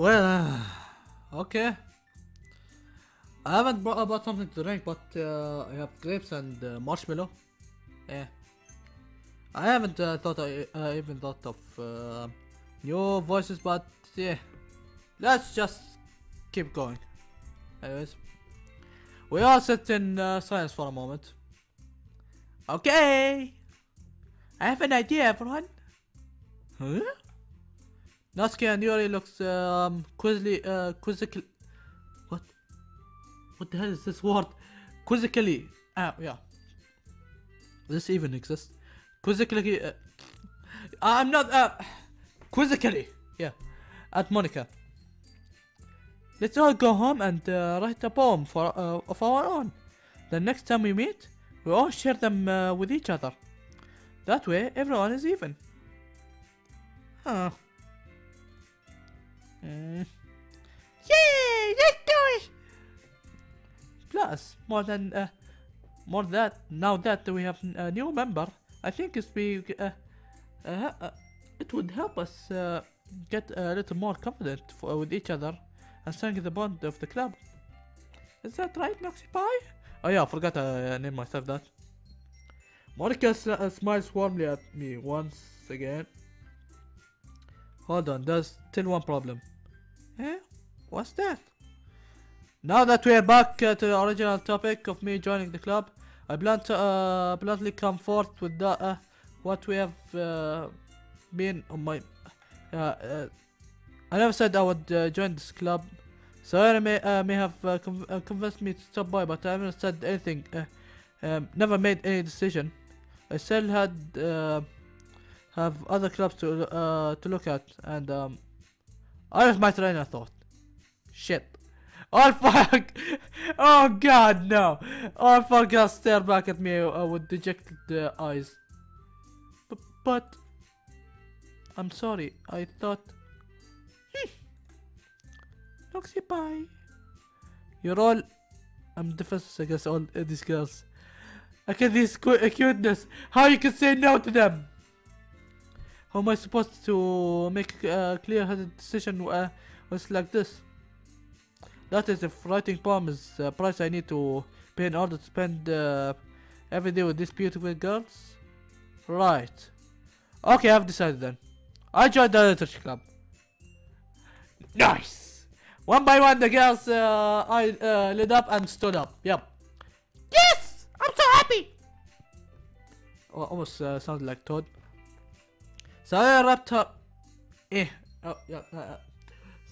Well, uh, okay. I haven't brought about something to drink, but uh, I have grapes and uh, marshmallow. Yeah. I haven't uh, thought I uh, even thought of uh, new voices, but yeah. Let's just keep going. Anyways, we all sit in silence for a moment. Okay. I have an idea, everyone. Huh? Natsuki and Yuri looks um quizzly uh quizzical what what the hell is this word? Quizzically ah yeah. This even exists. Quizzically uh, I'm not uh quizzically yeah at Monika. Let's all go home and uh, write a poem for uh, of our own. The next time we meet, we all share them uh, with each other. That way, everyone is even. Huh. Mm. Yay! Let's do it! Plus, more than uh, more that now that we have a new member, I think it's be uh, uh, uh, it would help us uh, get a little more confident for, with each other and strengthen the bond of the club. Is that right, Noxy Pie? Oh yeah, I forgot to uh, name myself that. Monika uh, smiles warmly at me once again. Hold on, there's still one problem. Eh? What's that? Now that we're back uh, to the original topic of me joining the club, I uh, bluntly come forth with the, uh, what we have uh, been on my. Uh, uh, I never said I would join this club. Sarah may, may have conv- convinced me to stop by, but I haven't said anything. Um, never made any decision. I still had have other clubs to to look at, and um, I have my train of thought. Shit. All fuck! Oh god, no! All fuck stare back at me uh, with dejected uh, eyes. B- but I'm sorry. I thought. Hmm. You're all. I'm defenseless against all uh, these girls. I get this cu- uh, cuteness. How you can say no to them? How am I supposed to make a clear-headed decision uh, it's like this? That is if writing poem is a price I need to pay in order to spend uh, every day with these beautiful girls. Right. Okay, I've decided then. I joined the literature club. Nice. One by one, the girls uh, I uh, lit up and stood up. Yep. Yes, I'm so happy. Oh, almost uh, sounded like Toad. I her. Eh. Oh, yeah. Uh, uh,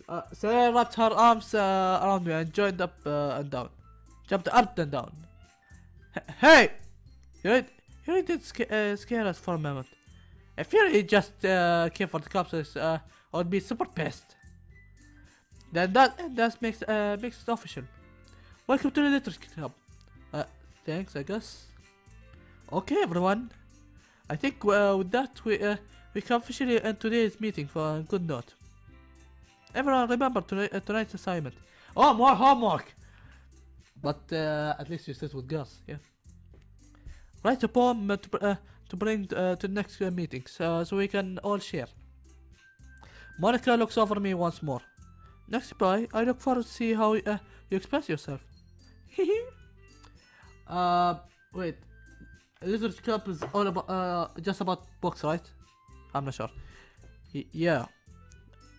uh, so I wrapped her arms uh, around me and joined up uh, and down. Jumped up and down. Hey! You really, you did uh, scare us for a moment. If you really just uh, came for the cops, uh, I would be super pissed. Then that that makes uh, makes it official. Welcome to the Literature Club. Uh, thanks, I guess. Okay, everyone. I think uh, with that we uh, we can officially end today's meeting for a good note. Everyone remember tonight, uh, tonight's assignment. Oh, more homework! But uh, at least you sit with girls, yeah. Write a poem uh, to, uh, to bring uh, to the next uh, meeting so, so we can all share. Monica looks over me once more. Next bye, I look forward to see how uh, you express yourself. uh, wait. Literature Club is all about, uh, just about books, right? I'm not sure. Y- yeah.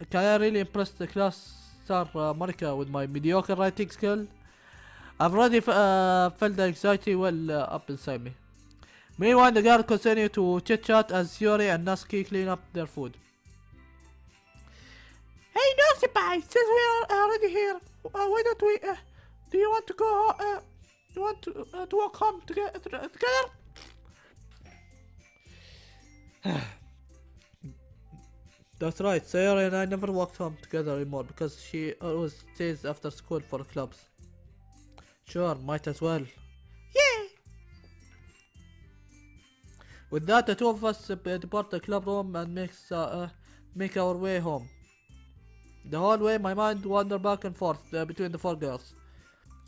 Can I really impress the class star uh, Monika with my mediocre writing skill? I've already f- uh, felt the anxiety well uh, up inside me. Meanwhile, the girls continue to chit chat as Yuri and Natsuki clean up their food. Hey, Nosipai, since we are already here, uh, why don't we? Uh, do you want to go? Uh, do you want to uh, to walk home together? together? That's right. Sayori and I never walked home together anymore because she always stays after school for clubs. Sure, might as well. Yay! With that, the two of us uh, depart the club room and makes uh, uh, make our way home. The whole way, my mind wandered back and forth uh, between the four girls: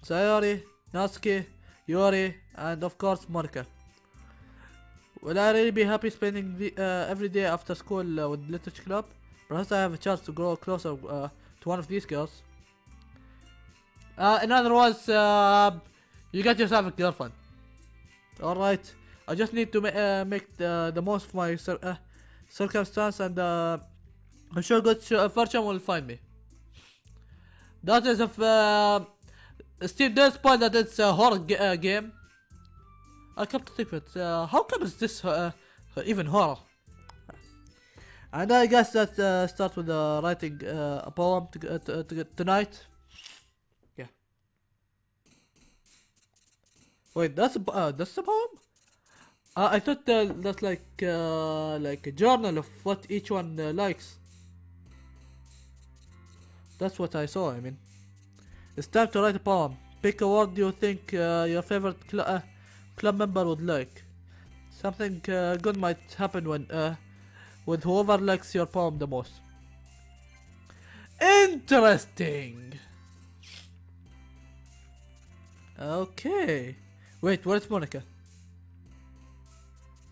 Sayori, Natsuki, Yuri, and of course Monika. Will I really be happy spending the, uh, every day after school uh, with Literature Club? Perhaps I have a chance to grow closer uh, to one of these girls. Uh, in other words, uh, you get yourself a girlfriend. Alright. I just need to ma uh, make the, the most of my cir circumstance and I'm sure good fortune will find me. That is if uh, Steve point that it's a horror ga- game. I come to it, uh, how come is this uh, even horror? And I guess that uh, starts with uh, writing uh, a poem to, uh, to, to, tonight. Yeah. Wait, that's a, uh, that's a poem? Uh, I thought uh, that's like uh, like a journal of what each one uh, likes. That's what I saw. I mean, it's time to write a poem. Pick a word you think uh, your favorite uh, club member would like. Something uh, good might happen when uh, with whoever likes your poem the most. Interesting. Okay. Wait, where's Monica?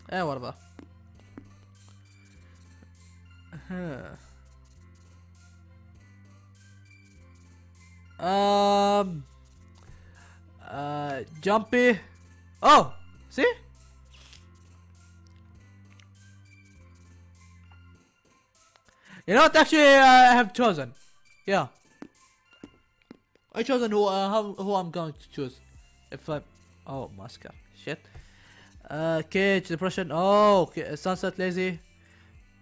Eh, whatever. Huh. Um. Uh, Jumpy. Oh, see? You know what? Actually, I have chosen. Yeah. I chosen who uh, how, who I'm going to choose. If I oh Mascar shit. Uh, Cage Depression. Oh, okay. Sunset Lazy.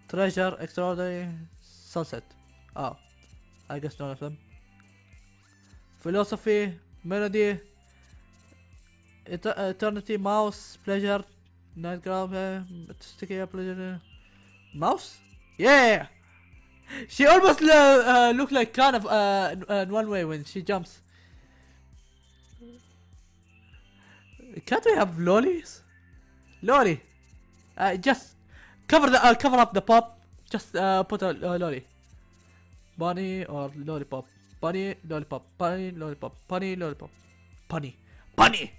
Treasure Extraordinary Sunset. Oh, I guess none of them. Philosophy Melody. Eter- Eternity Mouse Pleasure. Nightground. Uh, sticky Pleasure. Mouse. Yeah. She almost uh, look like kind of uh, uh, in one way when she jumps. Can't we have lollies? Lolly. Uh, just cover the uh, cover up the pop. Just uh, put a uh, lolly. Bunny or lollipop. Bunny, lollipop. Bunny, lollipop. Bunny, lollipop. Bunny. Bunny.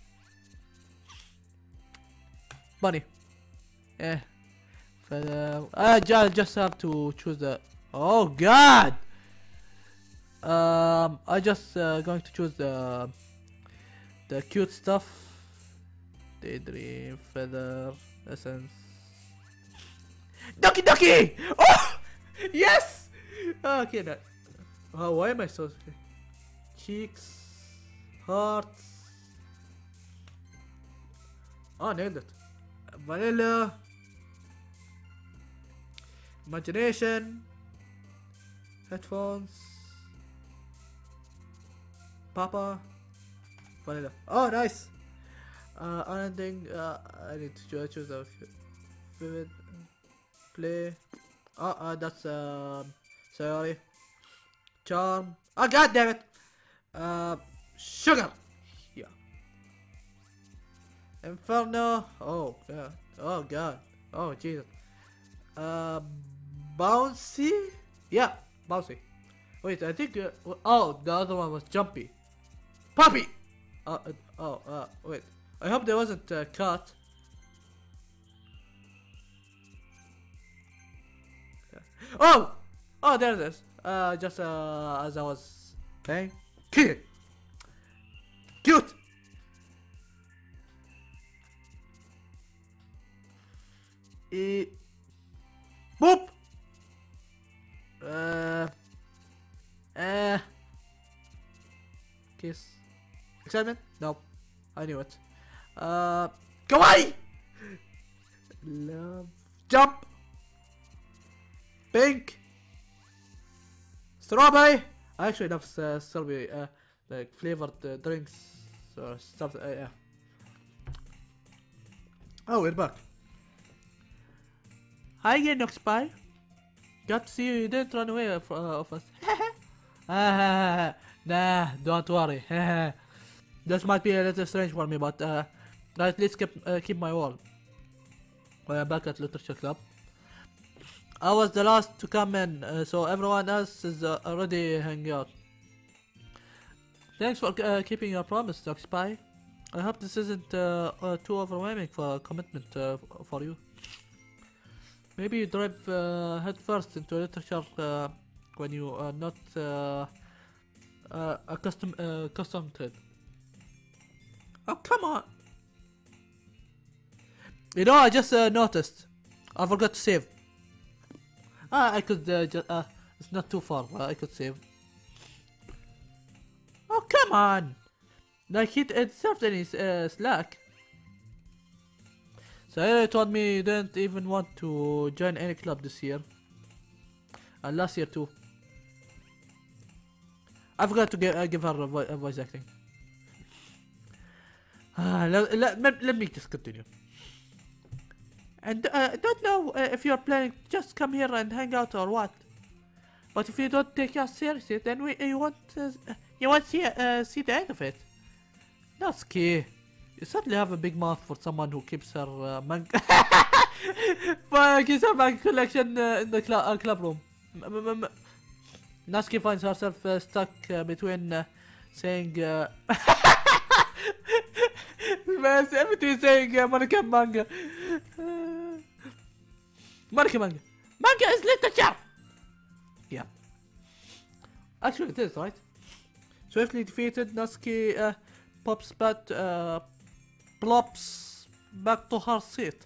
Bunny. Eh. Feather. I ju- just have to choose the. Oh God. Um, I just uh, going to choose the the cute stuff. Daydream, feather, essence. Ducky Ducky! Oh! Yes! Okay, that. Oh, why am I so. Cheeks, hearts. Oh, nailed it. Vanilla. Imagination. Headphones. Papa. Vanilla. Oh, nice! Uh, unending, uh, I need to choose, a vivid play. Oh, uh, that's, um, sorry. Charm. Oh, god damn it! Uh, sugar! Inferno. Oh, yeah. Oh, god. Oh, Jesus. Uh, bouncy? Yeah, bouncy. Wait, I think, uh, oh, the other one was jumpy. Puppy! Uh, uh, oh, uh, wait. I hope there wasn't uh, cut. Oh! Oh, there it is. Uh, just uh, as I was saying. Cute! Cute! E Boop! Uh. Uh. Kiss. Excitement? No. I knew it. Uh. Kawaii! Love. Jump! Pink! Strawberry! I actually love uh, strawberry, uh, like flavored uh, drinks or stuff. Uh, yeah. Oh, we're back. Hi again, Spy. Got to see you. You didn't run away of, uh, of us. Ah, nah, don't worry. this might be a little strange for me, but uh, I at least keep, uh, keep my word. We're back at Literature Club. I was the last to come in, uh, so everyone else is uh, already hanging out. Thanks for uh, keeping your promise, Doc Spy. I hope this isn't uh, uh, too overwhelming for a commitment uh, for you. Maybe you drive uh, head first into literature uh, when you are not uh, uh, uh, accustomed to it. Oh come on! You know, I just uh, noticed. I forgot to save. Ah, I could uh, just. Uh, it's not too far. I could save. Oh come on! Like it, it served any uh, slack. So you told me he didn't even want to join any club this year. And last year too. I forgot to give, uh, give her a, vo a voice acting. Uh, let, let, let, me just continue. And uh, I don't know uh, if you're planning just come here and hang out or what. But if you don't take us seriously, then we you won't uh, you won't see uh, see the end of it. Natsuki, you certainly have a big mouth for someone who keeps her uh, manga keeps her manga collection uh, in the cl uh, club room. M m m Natsuki finds herself uh, stuck uh, between uh, saying uh, between saying uh, Monica manga. Uh, Monica manga. Manga is literature! Yeah. Actually, it is, right? Swiftly defeated, Natsuki uh, pops back, uh, plops back to her seat.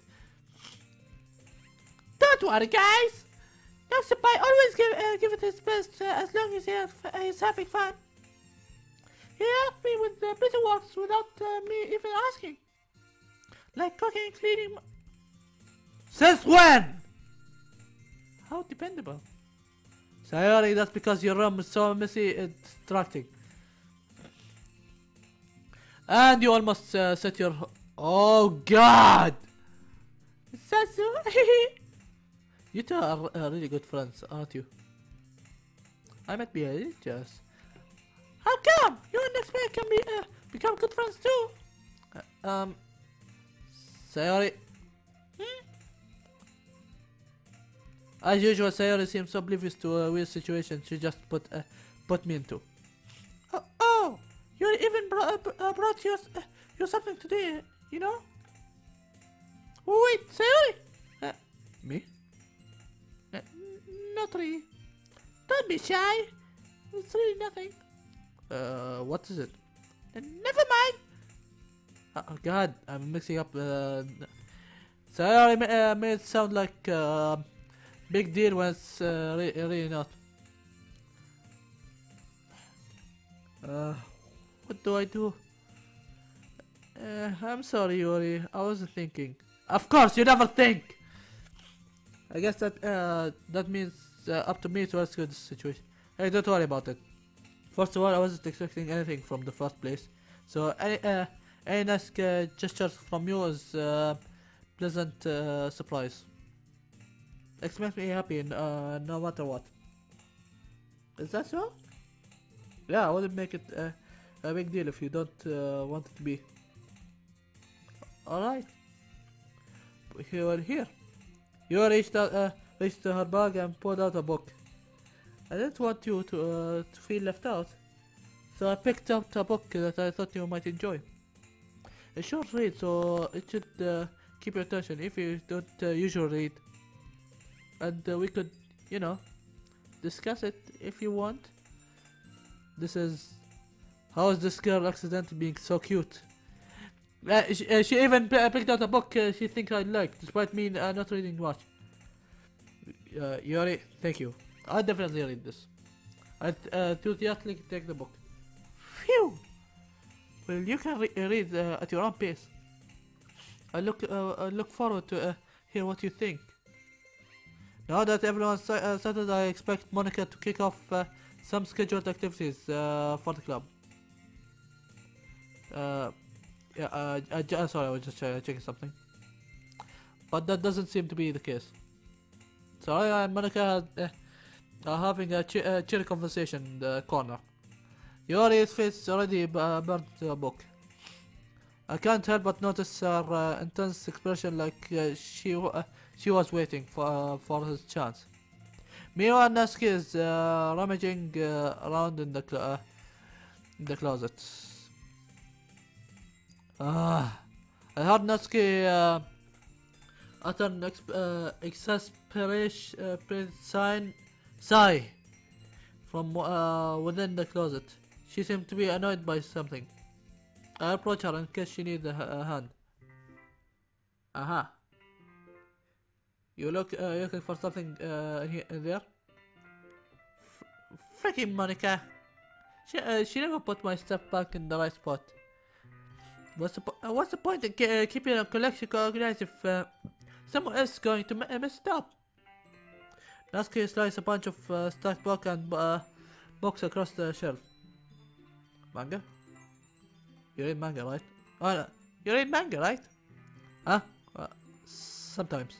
Don't worry, guys! Natsuki always give, uh, give it his best uh, as long as he has, he's having fun. He helped me with the busy works without uh, me even asking. Like cooking, cleaning. Since when? How dependable. Sayori, that's because your room is so messy it's distracting. And you almost uh, set your... Oh god! Sasu! you two are uh, really good friends, aren't you? I might be little. How come? You and this man can be uh, become good friends too. Uh, um, Sayori. Hmm? As usual, Sayori seems oblivious to a weird situation she just put uh, put me into. Oh, oh you even brought uh, brought you uh, you something today, you know? Wait, Sayori. Uh, me? Uh, not really. Don't be shy. It's really nothing. Uh, what is it? Uh, never mind. Oh God, I'm mixing up. Uh, sorry, uh, made it sound like uh, big deal when it's uh, re really not. Uh, what do I do? Uh, I'm sorry, Yuri. I wasn't thinking. Of course, you never think. I guess that uh, that means uh, up to me to rescue this situation. Hey, don't worry about it. First of all, I wasn't expecting anything from the first place. So any uh, any nice uh, gestures from you is uh, pleasant uh, surprise. It makes me happy uh, no matter what. Is that so? Yeah, I wouldn't make it uh, a big deal if you don't uh, want it to be. Alright. You are here. You reached, out, uh, reached her bag and pulled out a book. I didn't want you to, uh, to feel left out, so I picked up a book that I thought you might enjoy. A short read, so it should uh, keep your attention if you don't uh, usually read. And uh, we could, you know, discuss it if you want. This is... How is this girl accidentally being so cute? Uh, she, uh, she even picked out a book uh, she thinks I like, despite me uh, not reading much. Uh, Yuri, thank you. I definitely read this. I uh, enthusiastically take the book. Phew! Well, you can re read uh, at your own pace. I look uh, I look forward to uh, hear what you think. Now that everyone's uh, settled, I expect Monika to kick off uh, some scheduled activities uh, for the club. Uh, yeah, uh, uh, sorry, I was just uh, checking something. But that doesn't seem to be the case. So I and Monika had, uh, are having a, ch a chill conversation in the corner. Yuri's face already uh, burned the book. I can't help but notice her uh, intense expression like uh, she uh, she was waiting for uh, for his chance. Meanwhile, Natsuki is uh, rummaging uh, around in the uh, in the closet. Ah, I heard Natsuki uh, utter an exp uh, exasperation uh, sign sigh from uh, within the closet. She seemed to be annoyed by something. I approach her in case she needs a hand. Aha. You look uh, looking for something uh, in, here, in there? F- freaking Monika. She uh, she never put my stuff back in the right spot. What's the uh, what's the point in ke- uh, keeping a collection organized if uh, someone else is going to mess it up? Nasky slices a bunch of uh, stacked book and uh, books across the shelf. Manga? You read manga, right? Oh, no. you read manga, right? Huh? Uh, sometimes.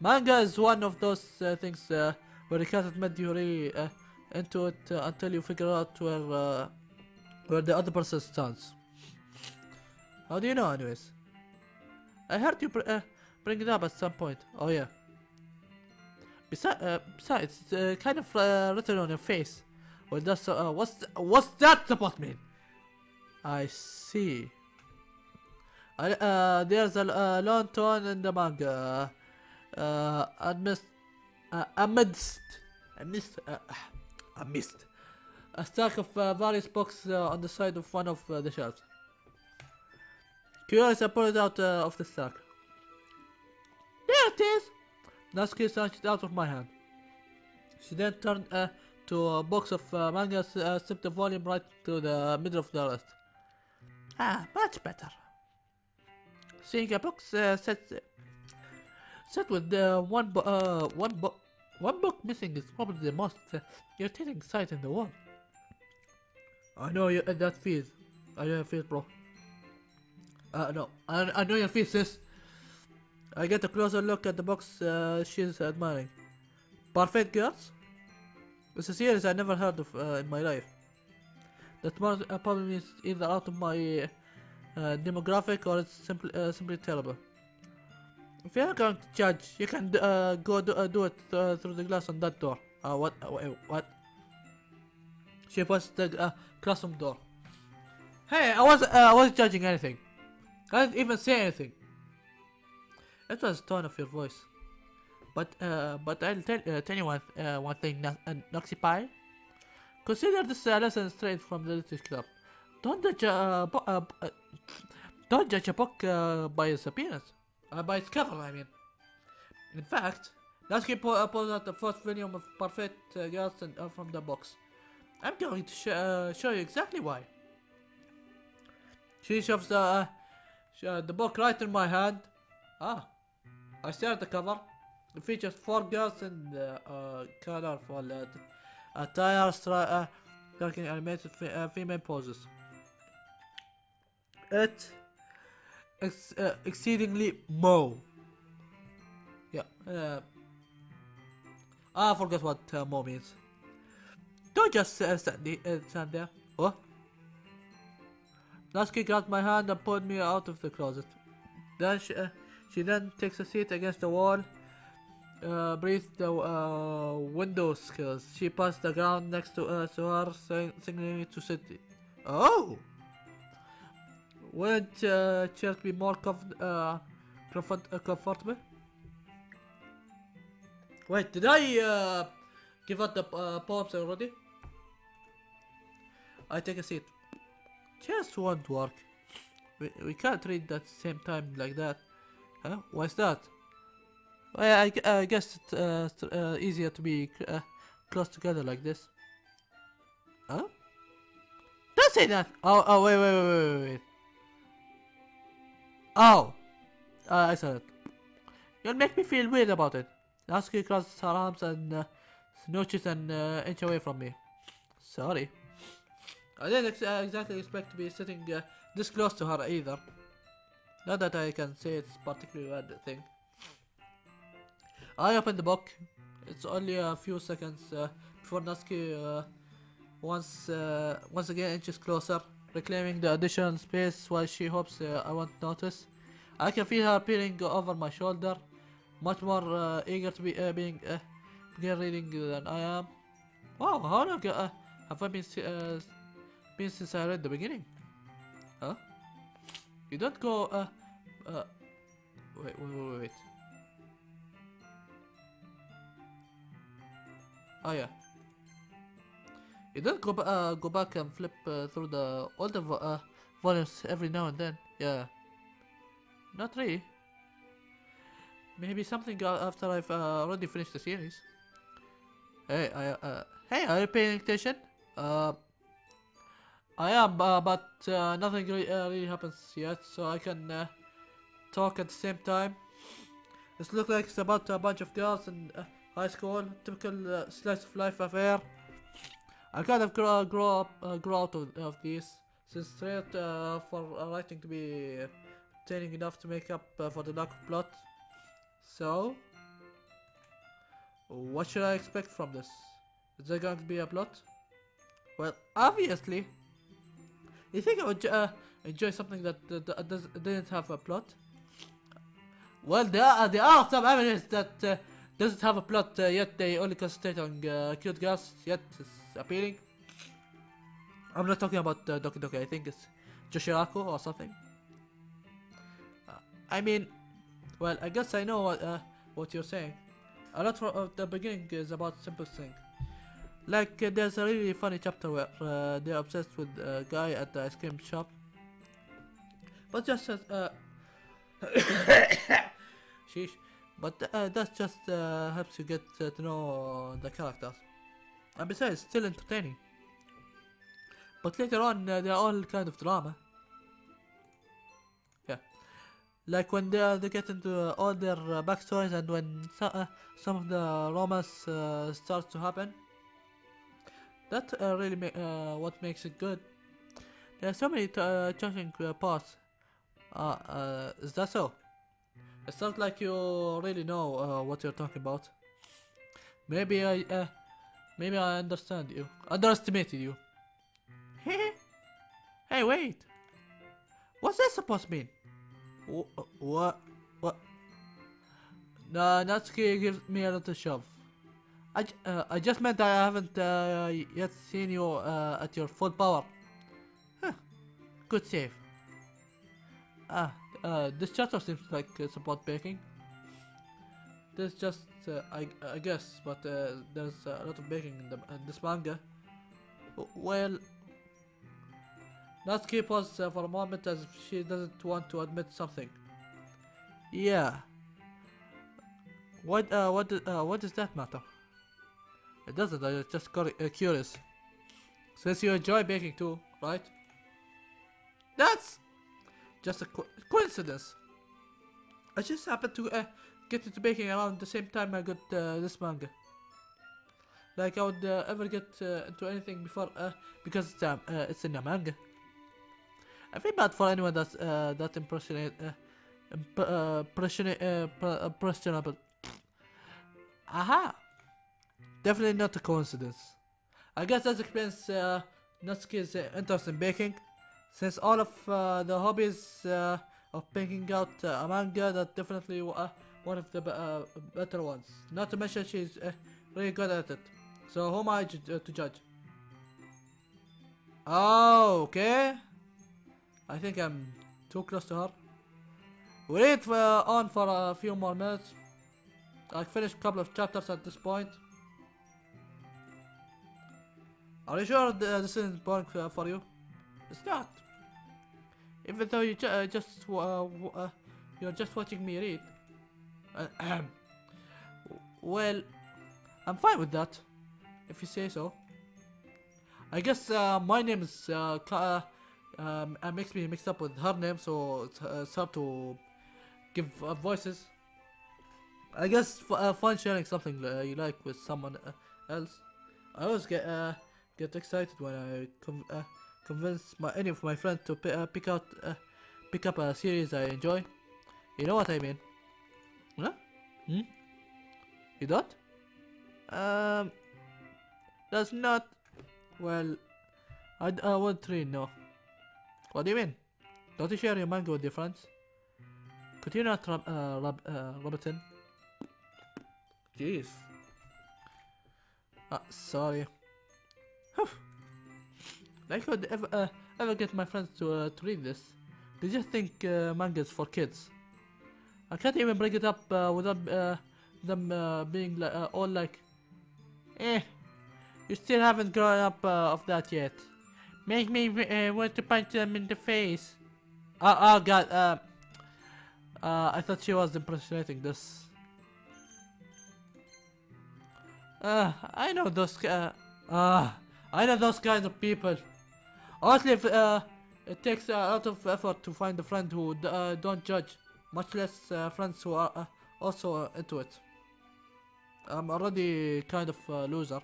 Manga is one of those uh, things uh, where you can't admit you really uh, into it uh, until you figure out where uh, where the other person stands. How do you know, anyways? I heard you uh, bring it up at some point. Oh yeah. Besi- uh, besides, it's uh, kind of uh, written on your face. Well, that's uh, what's th- what's that supposed to mean? I see. Uh, there's a lone tone in the manga. Amidst, amidst, amidst, amidst, a stack of various books on the side of one of the shelves. Curious, I pull it out uh, of the stack. There it is! Natsuki snatched it out of my hand. She then turned uh, to a box of uh, mangas, uh, slipped the volume right to the middle of the list. Ah, much better. Seeing a box uh, set, set with uh, one, bo- uh, one, bo- one book missing is probably the most uh, irritating sight in the world. I know you, uh, that feels. I know your feels, bro. Uh, no, I, I know your feels, sis. I get a closer look at the box uh, she's admiring. Perfect Girls? It's a series I never heard of uh, in my life. That more, uh, means either out of my uh, demographic or it's simply, uh, simply terrible. If you're going to judge, you can uh, go do, uh, do it uh, through the glass on that door. Uh, what? What? She puts the classroom door. Hey, I was I wasn't judging anything. I didn't even say anything. It was the tone of your voice. But uh, but I'll tell uh, tell you one uh, one thing, uh, Noxy Pie. Consider this a lesson straight from the Literature Club. Don't judge a don't judge a book uh, by its appearance, uh, by its cover. I mean. In fact, Natsuki pull, uh, pulls out the first volume of Perfect Girls and, from the box. I'm going to sh- show you exactly why. She shoves the the book right in my hand. Ah, I stare at the cover. It features four girls in uh, uh, colorful uh, attire, uh, striking animated fe- uh, female poses. It ex- uh, exceedingly moe. Yeah. Uh, I forgot what uh, moe means. Don't just uh, stand, the- uh, stand there. What? Natsuki grabbed my hand and pulled me out of the closet. Then she, uh, she then takes a seat against the wall. Uh, breathes the uh, window skills. She passed the ground next to, uh, to her, sing- signaling me to sit. Oh! Wouldn't uh, chairs be more comf- uh, comfort- uh, comfortable? Wait, did I uh, give out the uh, poems already? I take a seat. Chairs won't work. We, we can't read at the same time like that. Huh? Why's that? Well, I, I guess it's uh, uh, easier to be uh, close together like this. Huh? Don't say that! Oh, oh, wait, wait, wait, wait, wait. Oh! Uh, I said it. You'll make me feel weird about it. Natsuki crosses her arms and uh, snooches an uh, inch away from me. Sorry. I didn't ex- uh, exactly expect to be sitting uh, this close to her either. Not that I can say it's particularly bad thing. I open the book. It's only a few seconds uh, before Natsuki uh, once uh, once again inches closer, reclaiming the additional space while she hopes uh, I won't notice. I can feel her peering over my shoulder, much more eager to be being begin reading than I am. Wow, how long have I been been since I read the beginning? Huh? You don't go. Uh, uh, wait, wait, wait, wait. Oh yeah. You don't go, uh, go back and flip uh, through the older vo- uh, volumes every now and then. Yeah. Not really. Maybe something after I've uh, already finished the series. Hey, I, uh, hey, are you paying attention? Uh, I am, uh, but uh, nothing really, uh, really happens yet, so I can uh, talk at the same time. This looks like it's about a bunch of girls in uh, high school, typical uh, slice of life affair. I kind of grow, grow up, grow out of, of these, since straight for writing to be entertaining enough to make up for the lack of plot. So, what should I expect from this? Is there going to be a plot? Well, obviously. You think I would uh, enjoy something that uh, does, didn't have a plot? Well, there are, there are some evidence that uh, doesn't have a plot, uh, yet they only concentrate on uh, cute girls, yet it's appealing. I'm not talking about uh, Doki Doki, I think it's Joshiraku or something. Uh, I mean, well, I guess I know what, what you're saying. A lot of the beginning is about simple thing. Like, uh, there's a really funny chapter where uh, they're obsessed with a guy at the ice cream shop. But just as, uh, sheesh. But uh, that just uh, helps you get uh, to know the characters. And besides, still entertaining. But later on, they're all kind of drama. Yeah. Like when they, they get into all their backstories and when so, some of the romance starts to happen. That uh, really ma- uh, what makes it good. There are so many uh, uh, parts. Uh, uh, is that so? It sounds like you really know uh, what you're talking about. Maybe I, maybe I understand you. Underestimated you. hey, wait. What's that supposed to mean? Wh- What? What? No, Natsuki gives me a little shove. Uh, I just meant I haven't uh, yet seen you uh, at your full power. Huh. Good save. Ah, uh, this chapter seems like it's about baking. This just, uh, I, I guess, but there's a lot of baking in, the, in this manga. Well, Natsuki paused uh, for a moment as if she doesn't want to admit something. Yeah. What, what, what does that matter? It doesn't, I just got uh, curious. Since you enjoy baking too, right? That's just a co- coincidence. I just happened to uh, get into baking around the same time I got uh, this manga. Like I would uh, ever get uh, into anything before, uh, because it's, um, uh, it's in a manga. I feel bad for anyone that's that impressionate, imp- impressionate, impressionable. Aha! Definitely not a coincidence. I guess that explains uh, Natsuki's uh, interest in baking, since all of uh, the hobbies uh, of picking out uh, a manga that definitely uh, one of the uh, better ones. Not to mention she's really good at it. So who am I to judge? Oh, okay. I think I'm too close to her. Wait uh, on for a few more minutes. I finished a couple of chapters at this point. Are you sure uh, this isn't boring uh, for you? It's not. Even though you ju- uh, just uh, uh, you're just watching me read. Well, I'm fine with that, if you say so. I guess uh, my name is uh, um, uh, makes me mixed up with her name, so it's, it's hard to give voices. I guess f- fun sharing something you like with someone else. I always get uh, get excited when I uh, convince my any of my friends to uh, pick out uh, pick up a series I enjoy. You know what I mean? Huh? Hmm? You don't? Um, that's not. Well, I, won't really know. What do you mean? Don't you share your manga with your friends? Could you not rub uh, rub uh, in? Jeez. Ah, sorry. I could ever uh, ever get my friends to uh, to read this. They just think uh, manga's for kids. I can't even bring it up uh, without uh, them uh, being uh, all like, eh. You still haven't grown up uh, of that yet. Make me uh, want to punch them in the face. Oh, oh god, uh, uh, I thought she was impersonating this. Uh, I know those, uh, uh, I know those kinds of people. Honestly, if, uh, it takes a lot of effort to find a friend who uh, don't judge, much less uh, friends who are uh, also into it. I'm already kind of a loser,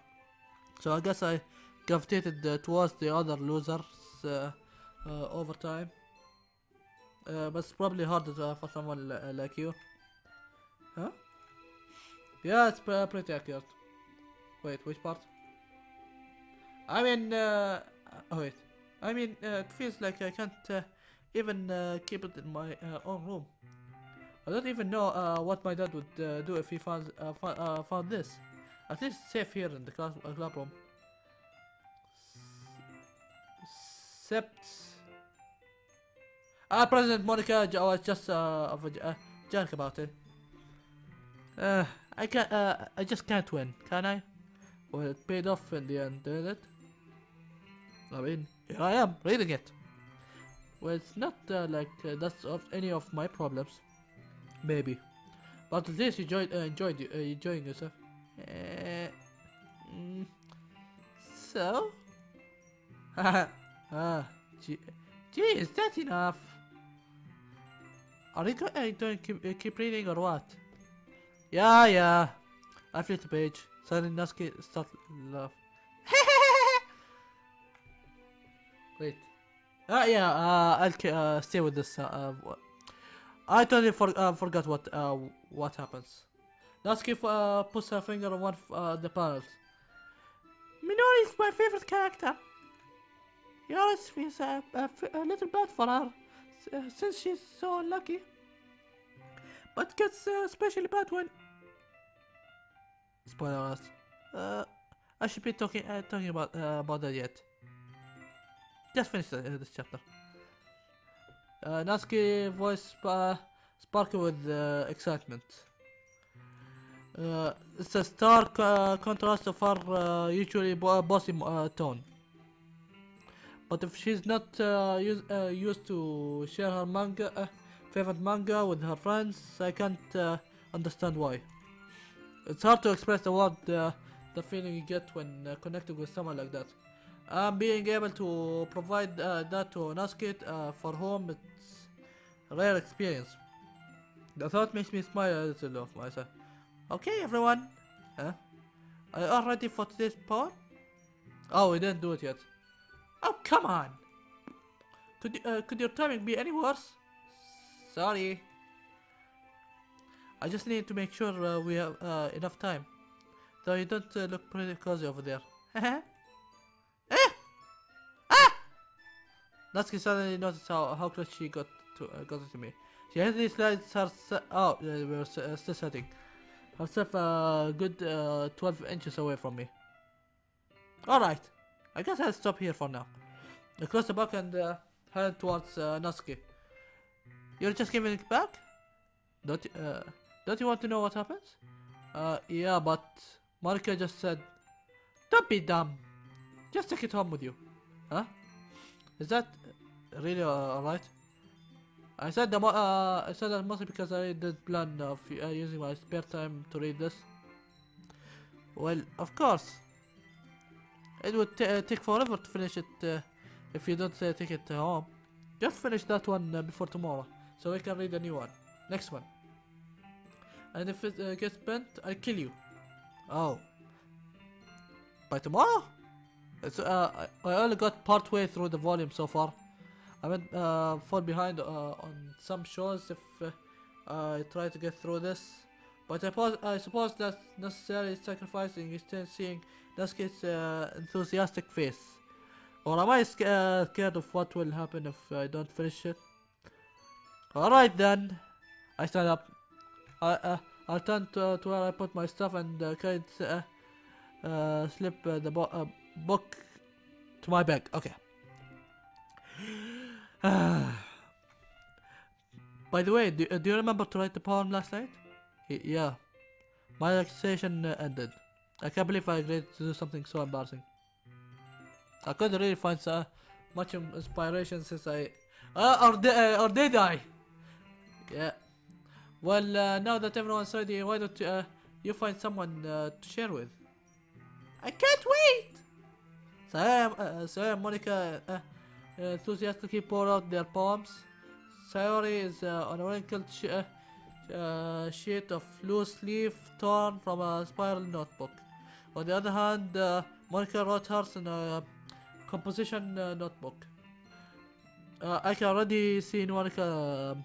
so I guess I gravitated uh, towards the other losers uh, over time. But it's probably harder for someone li- like you. Huh? Yeah, it's pretty accurate. Wait, which part? I mean, uh, oh wait. I mean, uh, it feels like I can't uh, even uh, keep it in my uh, own room. I don't even know uh, what my dad would uh, do if he found found, this. At least it's safe here in the class club room. Except, uh, President Monika j- was just uh, a jerk about it. I can't. I just can't win, can I? Well, it paid off in the end, didn't it? I mean, here I am reading it. Well, it's not uh, like uh, that's of any of my problems. Maybe, but at least you enjoyed uh, enjoyed uh, enjoying yourself. Uh, mm, so, ah, gee, is that enough? Are you uh, going to keep, uh, keep reading or what? Yeah, yeah. I flip the page. Suddenly Natsuki start laugh. Wait. Ah, yeah. Uh, I'll uh, stay with this. Uh, uh, I totally for- uh, forgot what uh, what happens. Natsuki uh, puts her finger on one of uh, the panels. Minori is my favorite character. He always feels uh, a, f- a little bad for her uh, since she's so unlucky. But gets uh, especially bad when. Spoiler alert. Uh, I should be talking uh, talking about uh, about that yet. Just finish uh, this chapter. Uh, Natsuki voice uh, sparkle with uh, excitement. Uh, it's a stark uh, contrast of her uh, usually bo- bossy uh, tone. But if she's not use, used to share her manga, favorite manga with her friends, I can't understand why. It's hard to express the word, the feeling you get when connecting with someone like that. And being able to provide uh, that to Natsuki uh, for whom it's a rare experience. The thought makes me smile a little of myself. Okay, everyone. Huh? Are you all ready for today's poem? Oh, we didn't do it yet. Oh, come on! Could uh, could your timing be any worse? Sorry. I just need to make sure uh, we have uh, enough time. Though you don't uh, look pretty cozy over there. Natsuki suddenly noticed how, how close she got to uh, got to me. She hastily slides her se- oh, uh, we were uh, still setting herself a good uh, 12 inches away from me. Alright, I guess I'll stop here for now. I close the book and uh, head towards uh, Natsuki. You're just giving it back? Don't, uh, don't you want to know what happens? Uh, yeah, but Marika just said, Don't be dumb. Just take it home with you. Huh? Is that really uh, alright? I said the uh, I said that mostly because I did plan of uh, using my spare time to read this. Well, of course. It would uh, take forever to finish it uh, if you don't take it home. Just finish that one before tomorrow, so we can read a new one. Next one. And if it gets bent, I'll kill you. Oh. By tomorrow? It's, uh, I, I only got part way through the volume so far. I went uh, fall behind uh, on some shows if uh, I try to get through this. But I, suppose I suppose that's necessarily sacrificing instead seeing Natsuki's uh, enthusiastic face. Or am I sca- uh, scared of what will happen if I don't finish it? Alright then. I stand up. I, uh, I'll turn to, to where I put my stuff and uh, uh, slip the bo- book to my bag. Okay. By the way, do, uh, do you remember to write the poem last night? Yeah. My relaxation uh, ended. I can't believe I agreed to do something so embarrassing. I couldn't really find so much inspiration since I... Uh, or, di- uh, or did I? Yeah. Well, uh, now that everyone's ready, why don't you, uh, you find someone to share with? I can't wait! Uh, Sayori Monika enthusiastically pour out their poems. Sayori is uh, on a wrinkled sh- uh, uh, sheet of loose leaf torn from a spiral notebook. On the other hand, uh, Monika wrote hers in a composition uh, notebook. Uh, I can already see Monika um,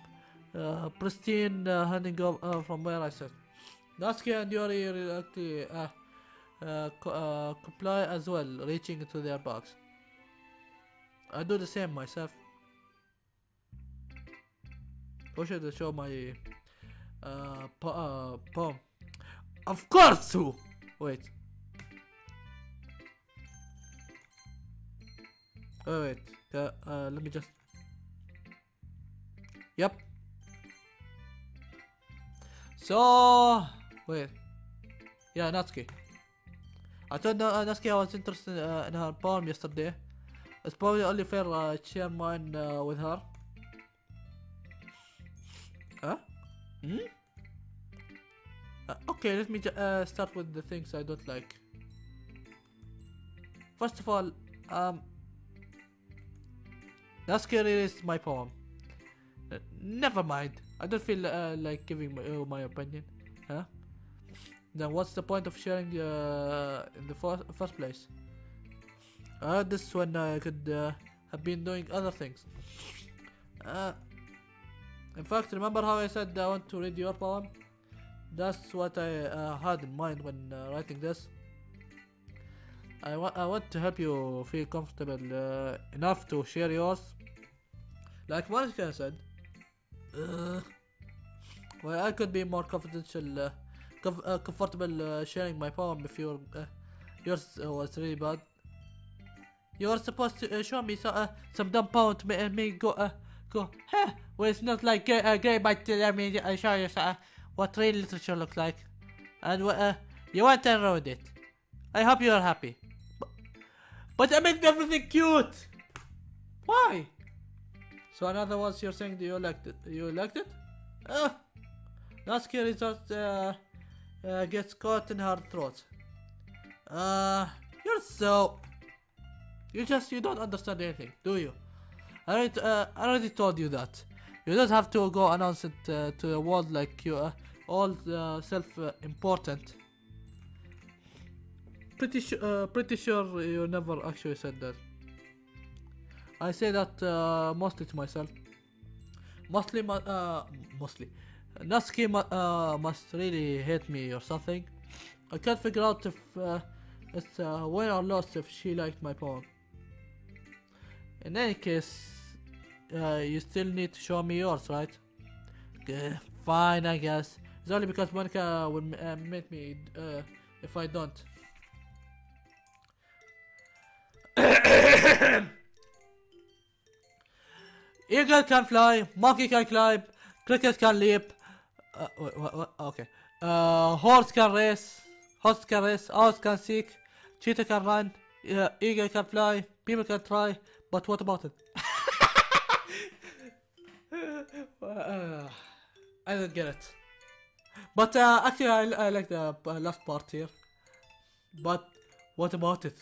uh, pristine uh, handing up uh, from where I sit. Natsuki and Yuri reluctantly uh, uh, co- uh, comply as well, reaching into their bags. I do the same myself. Should I show my uh, po- uh, poem? Of course, who? Wait. Oh, wait. Uh, uh, let me just. Yep. So wait. Yeah, Natsuki. I told uh, Natsuki I was interested uh, in her poem yesterday. It's probably only fair uh, share mine uh, with her. Huh? Hmm? Uh, okay, let me uh, start with the things I don't like. First of all, um, Natsuki released my poem. Never mind. I don't feel uh, like giving my, uh, my opinion. Huh? Then what's the point of sharing uh, in the fir- first place? Uh, this when I could uh, have been doing other things. Uh, in fact, remember how I said I want to read your poem? That's what I uh, had in mind when uh, writing this. I, wa- I want to help you feel comfortable uh, enough to share yours. Like Monika said, uh, well, I could be more confidential, uh, uh, comfortable uh, sharing my poem if your uh, yours uh, was really bad. You were supposed to uh, show me so, uh, some dumb poem to make me go, uh, go, huh? Well, it's not like uh, uh, but uh, let me uh, show you uh, what real literature looks like. And uh, you went and wrote it. I hope you are happy. But, but I made everything cute. Why? So in other words, you're saying that you liked it. You liked it? Uh, Natsuki resort uh, uh, gets caught in her throat. Uh, you're so. You just you don't understand anything, do you? I already, uh, I already told you that. You don't have to go announce it uh, to the world like you are all uh, self-important. pretty sure, uh, pretty sure you never actually said that. I say that uh, mostly to myself. Mostly, uh, mostly. Natsuki uh, must really hate me or something. I can't figure out if uh, it's uh, win or loss if she liked my poem. In any case, uh, you still need to show me yours, right? Okay, fine, I guess. It's only because Monika will uh, make me uh, if I don't. Eagle can fly, monkey can climb, cricket can leap. Uh, wait, what, what? Okay. Uh, horse can race, horse can race, owl can seek, cheetah can run, uh, eagle can fly, people can try, but what about it? uh, I don't get it. But uh, actually, I, I like the uh, last part here. But what about it?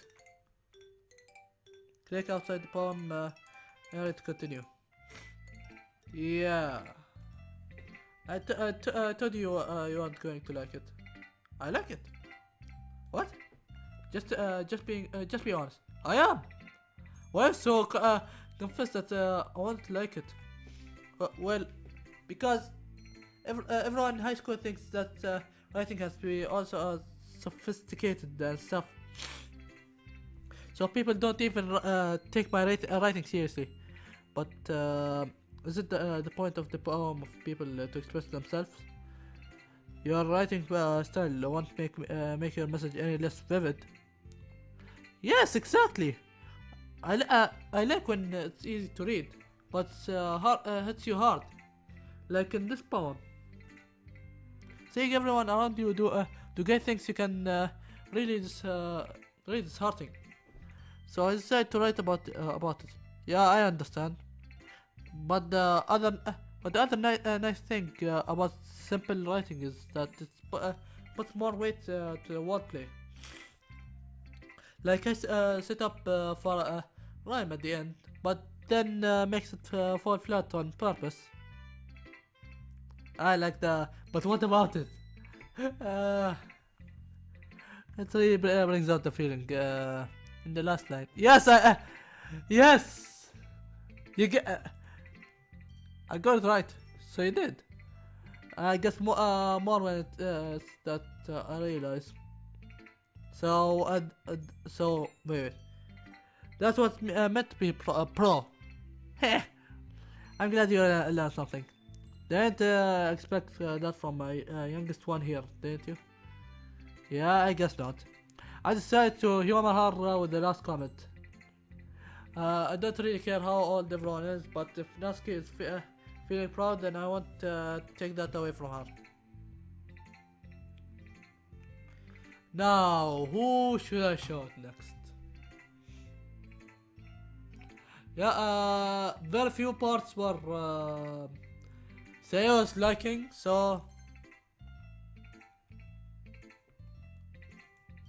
Click outside the poem. Uh, area to continue. Yeah. I, t- I, t- I told you uh, you aren't going to like it. I like it. What? Just uh, just being uh, just be honest. I am. Well, so uh, confess that uh, I won't like it. Uh, well, because ev- uh, everyone in high school thinks that uh, writing has to be also uh, sophisticated and stuff. So people don't even uh, take my uh, writing seriously. But uh, is it the, uh, the point of the poem of people uh, to express themselves? Your writing uh, style won't make uh, make your message any less vivid. Yes, exactly. I, uh, I like when it's easy to read, but uh, hard, uh, hits you hard, like in this poem. Seeing everyone around you do uh, do great things you can uh, really dis uh, really disheartening. So I decided to write about uh, about it. Yeah, I understand. But the other uh, but the other ni uh, nice thing uh, about simple writing is that it uh, puts more weight uh, to the wordplay. Like I uh, set up uh, for a rhyme at the end, but then uh, makes it uh, fall flat on purpose. I like the. But what about it? uh, it really uh, brings out the feeling uh, in the last line. Yes, I. Uh, yes, you get. Uh, I got it right. So you did. I guess more, uh, more when it uh, that uh, I realize. So, uh, so wait, wait. That's what's uh, meant to be pro. Uh, pro. Heh. I'm glad you uh, learned something. Didn't uh, expect uh, that from my uh, youngest one here, didn't you? Yeah, I guess not. I decided to humor her uh, with the last comment. Uh, I don't really care how old everyone is, but if Natsuki is fe- uh, feeling proud, then I won't take that away from her. Now, who should I show next? Yeah, uh, very few parts were uh, Seo's liking, so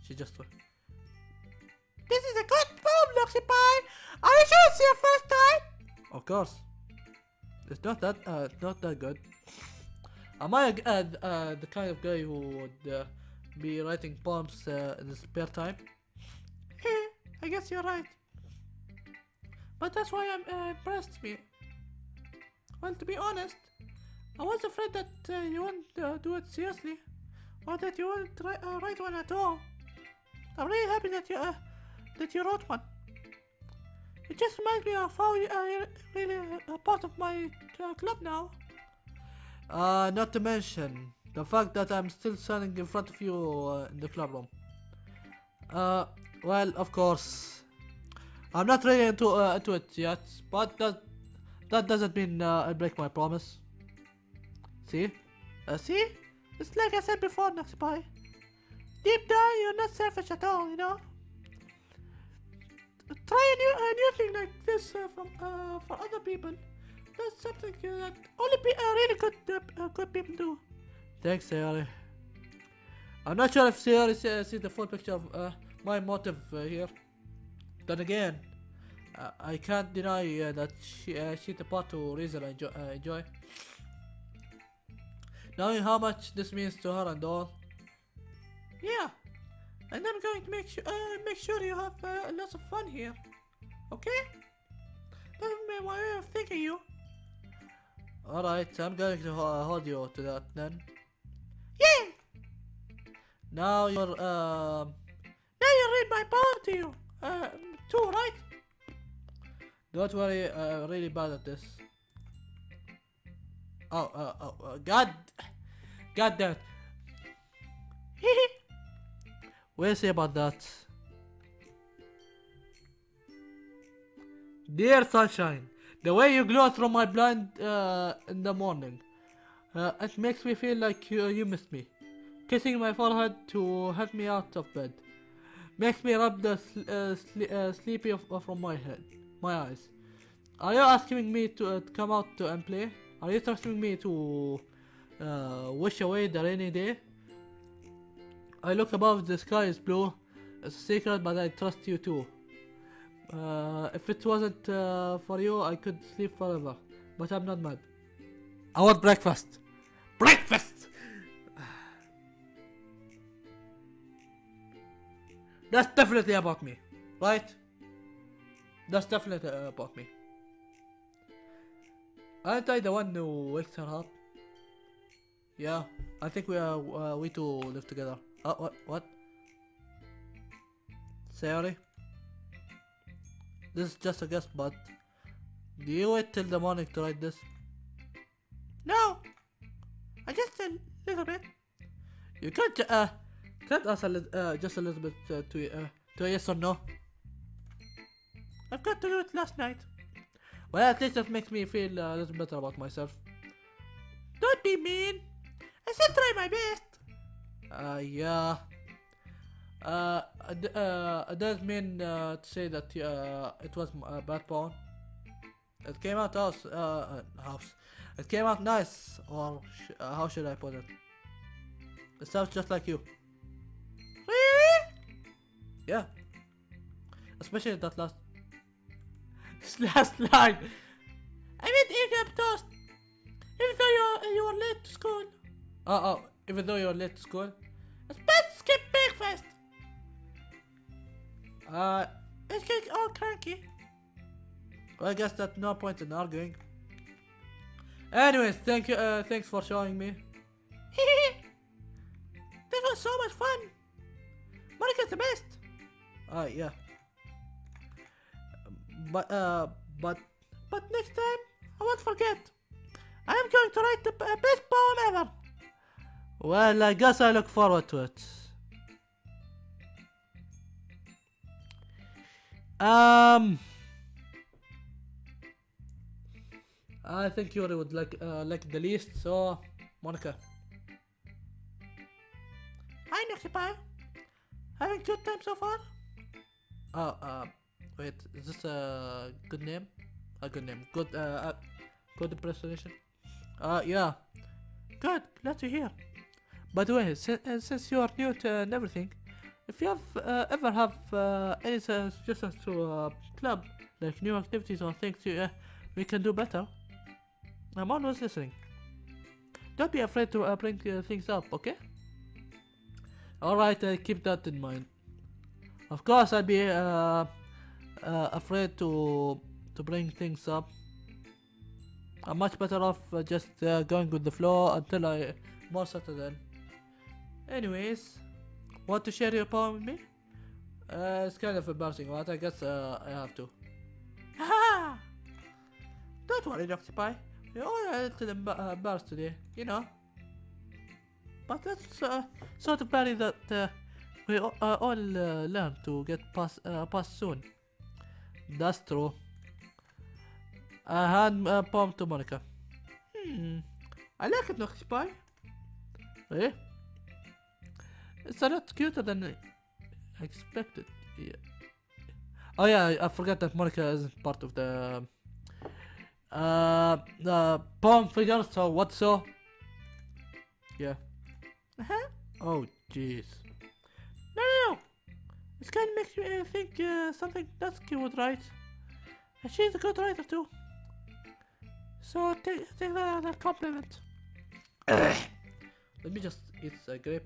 she just went. This is a good film, Pie. Are you sure it's your first time? Of course. It's not that uh, it's not that good. Am I uh, uh, the kind of guy who would uh, be writing poems uh, in his spare time? I guess you're right. But that's why I'm uh, impressed me. Well, to be honest, I was afraid that uh, you wouldn't uh, do it seriously, or that you wouldn't ri- uh, write one at all. I'm really happy that you uh, that you wrote one. It just reminds me of how you are really a part of my uh, club now. Uh, not to mention the fact that I'm still standing in front of you uh, in the club room. Uh, well, of course, I'm not really into, uh, into it yet, but that that doesn't mean uh, I break my promise. See? Uh, see? It's like I said before, Naxipai. Deep down, you're not selfish at all, you know? Try a new, a new thing like this uh, from, uh, for other people. That's something uh, that only pe- uh, really good, uh, uh, good people do. Thanks, Sayori. I'm not sure if Sayori see, sees the full picture of uh, my motive uh, here. Then again, uh, I can't deny uh, that she, uh, she's the part to reason I enjoy, uh, enjoy. Knowing how much this means to her and all. Yeah, and I'm going to make sure uh, make sure you have uh, lots of fun here. Okay? That's my way of thinking you. Alright, I'm going to uh, hold you to that then. Yay! Now you're um. Now you read my poem to you. Too, right? Don't worry, uh, really bad at this. Oh, uh, oh, uh, God, God damn it. We'll see about that. Dear sunshine, the way you glow through my blind uh, in the morning, uh, it makes me feel like you, you missed me. Kissing my forehead to help me out of bed makes me rub the sl- uh, sle- uh, sleepy uh, from my head, my eyes. Are you asking me to, uh, come out to and play? Are you asking me to uh, wish away the rainy day? I look above, the sky is blue. It's a secret, but I trust you too. Uh, if it wasn't for you, I could sleep forever. But I'm not mad. I want breakfast. Breakfast! That's definitely about me, right? That's definitely about me. Aren't I the one who wakes her up? Yeah, I think we are. Uh, we two live together. Uh, what? What? Sorry. This is just a guess, but do you wait till the morning to write this? No, I just a little bit. You can't uh can't answer li- uh, just a little bit uh, to uh, to a yes or no. I've got to do it last night. Well, at least that makes me feel uh, a little better about myself. Don't be mean. I still try my best. Uh, yeah. Uh, uh, does mean uh, to say that uh, it was a bad poem. It came out house, uh, uh, house. It came out nice, or sh- uh, how should I put it? It sounds just like you. Yeah. Especially that last last line. I mean, toast. Even though you're, you were late to school. Oh oh, even though you're late to school. It's best skip breakfast. Uh, it's getting all cranky. Well, I guess that's no point in arguing. Anyways, thank you. Uh, thanks for showing me. this was so much fun. Monika's the best. Uh, yeah. But uh, but but next time I won't forget. I am going to write the best poem ever. Well, I guess I look forward to it. Um, I think Yuri would like uh, like the least. So, Monika. Hi, Noxipie. Having good time so far? Oh, uh, wait, is this a good name? A good name. Good, uh, uh good impersonation. Uh, yeah. Good, glad to hear. By the way, since, uh, since you are new to and everything, if you have uh, ever have uh, any suggestions to uh, club, like new activities or things you, uh, we can do better, I'm always listening. Don't be afraid to bring things up, okay? Alright, keep that in mind. Of course, I'd be uh, uh, afraid to to bring things up. I'm much better off uh, just uh, going with the flow until I more settled in. Anyways, want to share your poem with me? Uh, it's kind of embarrassing, but I guess uh, I have to. Don't worry, Dr. Pie. We're all a little emb- uh, embarrassed today, you know. But that's uh, sort of value that uh, we all, uh, all uh, learn to get past, uh, past soon. That's true. I hand a poem to Monika. Hmm. I like it, Noxy Pie. Eh? It's a lot cuter than I expected. Yeah. Oh yeah, I, forgot that Monika isn't part of the uh the poem figure. So what so? Yeah. Uh-huh. Oh jeez. This kind of makes me uh, think uh, something Natsuki would write. And she's a good writer too. So take take that as a compliment. Let me just eat a grape.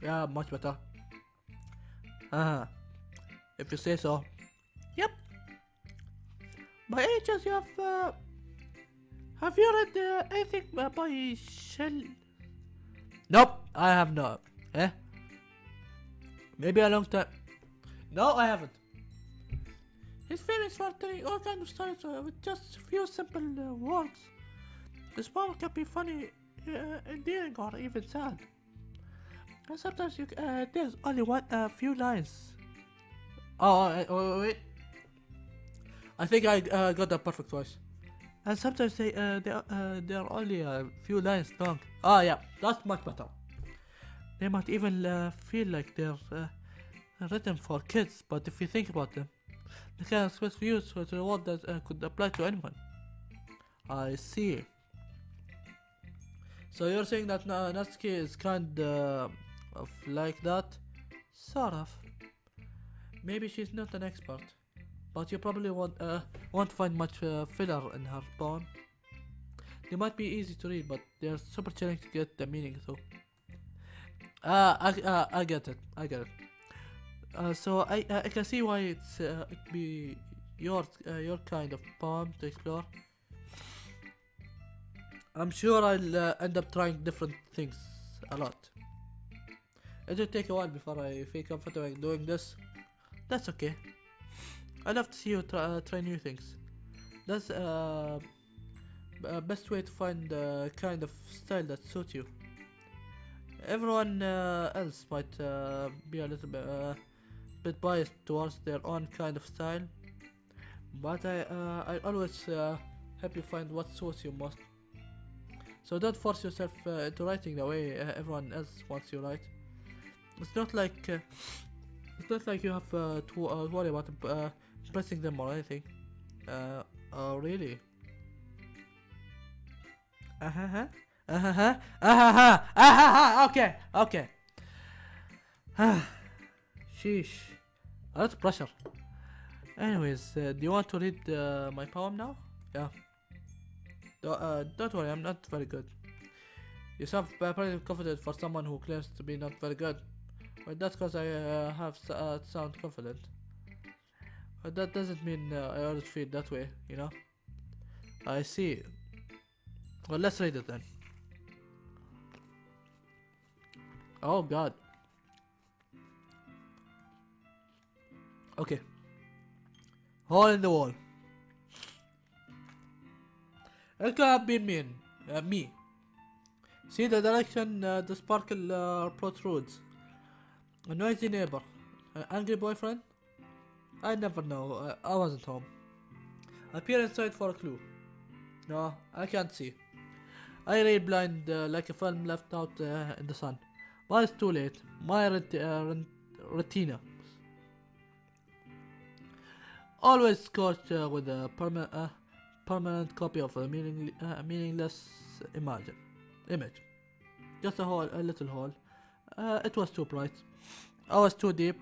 Yeah, much better. Ah, if you say so. Yep. By any chance you have uh, have you read uh, anything uh, by Shel? Nope, I have not. Eh? Maybe a long time. No, I haven't. He's famous for telling all kinds of stories uh, with just a few simple uh, words. This poem can be funny, uh, endearing, or even sad. And sometimes you, uh, there's only one uh, few lines. Oh, uh, oh, wait. I think I got the perfect voice. And sometimes they they they are only a few lines long. Oh yeah, that's much better. They might even uh, feel like they're uh, written for kids, but if you think about them, they can express views with a word that uh, could apply to anyone. I see. So you're saying that Na- Natsuki is kind uh, of like that? Sort of. Maybe she's not an expert, but you probably won't uh, won't find much uh, filler in her poem. They might be easy to read, but they're super challenging to get the meaning through. Uh, I, uh, I get it. I get it. Uh, so I uh, I can see why it's uh, it be your uh, your kind of poem to explore. I'm sure I'll uh, end up trying different things a lot. It will take a while before I feel comfortable doing this. That's okay. I love to see you try, uh, try new things. That's uh, uh, best way to find the kind of style that suits you. Everyone uh, else might uh, be a little bit, uh, bit biased towards their own kind of style, but I uh, I always uh, help you find what suits you most. So don't force yourself uh, into writing the way everyone else wants you write. It's not like it's not like you have to worry about uh, impressing them or anything. Uh, oh really? Uh huh. Uh huh. Uh huh. Uh huh. Uh huh. Okay. Okay. Sheesh. A lot of pressure. Anyways, uh, do you want to read uh, my poem now? Yeah. Do, uh, don't worry, I'm not very good. You sound uh, pretty confident for someone who claims to be not very good. Well, that's because I uh, have uh, sound confident. But that doesn't mean uh, I always feel that way, you know? I see. Well, let's read it then. Oh god. Okay. Hole in the wall. It could been mean, uh, me. See the direction uh, the sparkle uh, protrudes. A noisy neighbor. An angry boyfriend? I never know. Uh, I wasn't home. Appear inside for a clue. No, I can't see. I read blind uh, like a film left out uh, in the sun. But it's too late. My ret- uh, retina. Always scorched uh, with a perma- uh, permanent copy of a meaning- uh, meaningless image. Image. Just a hole, a little hole. Uh, it was too bright. I was too deep.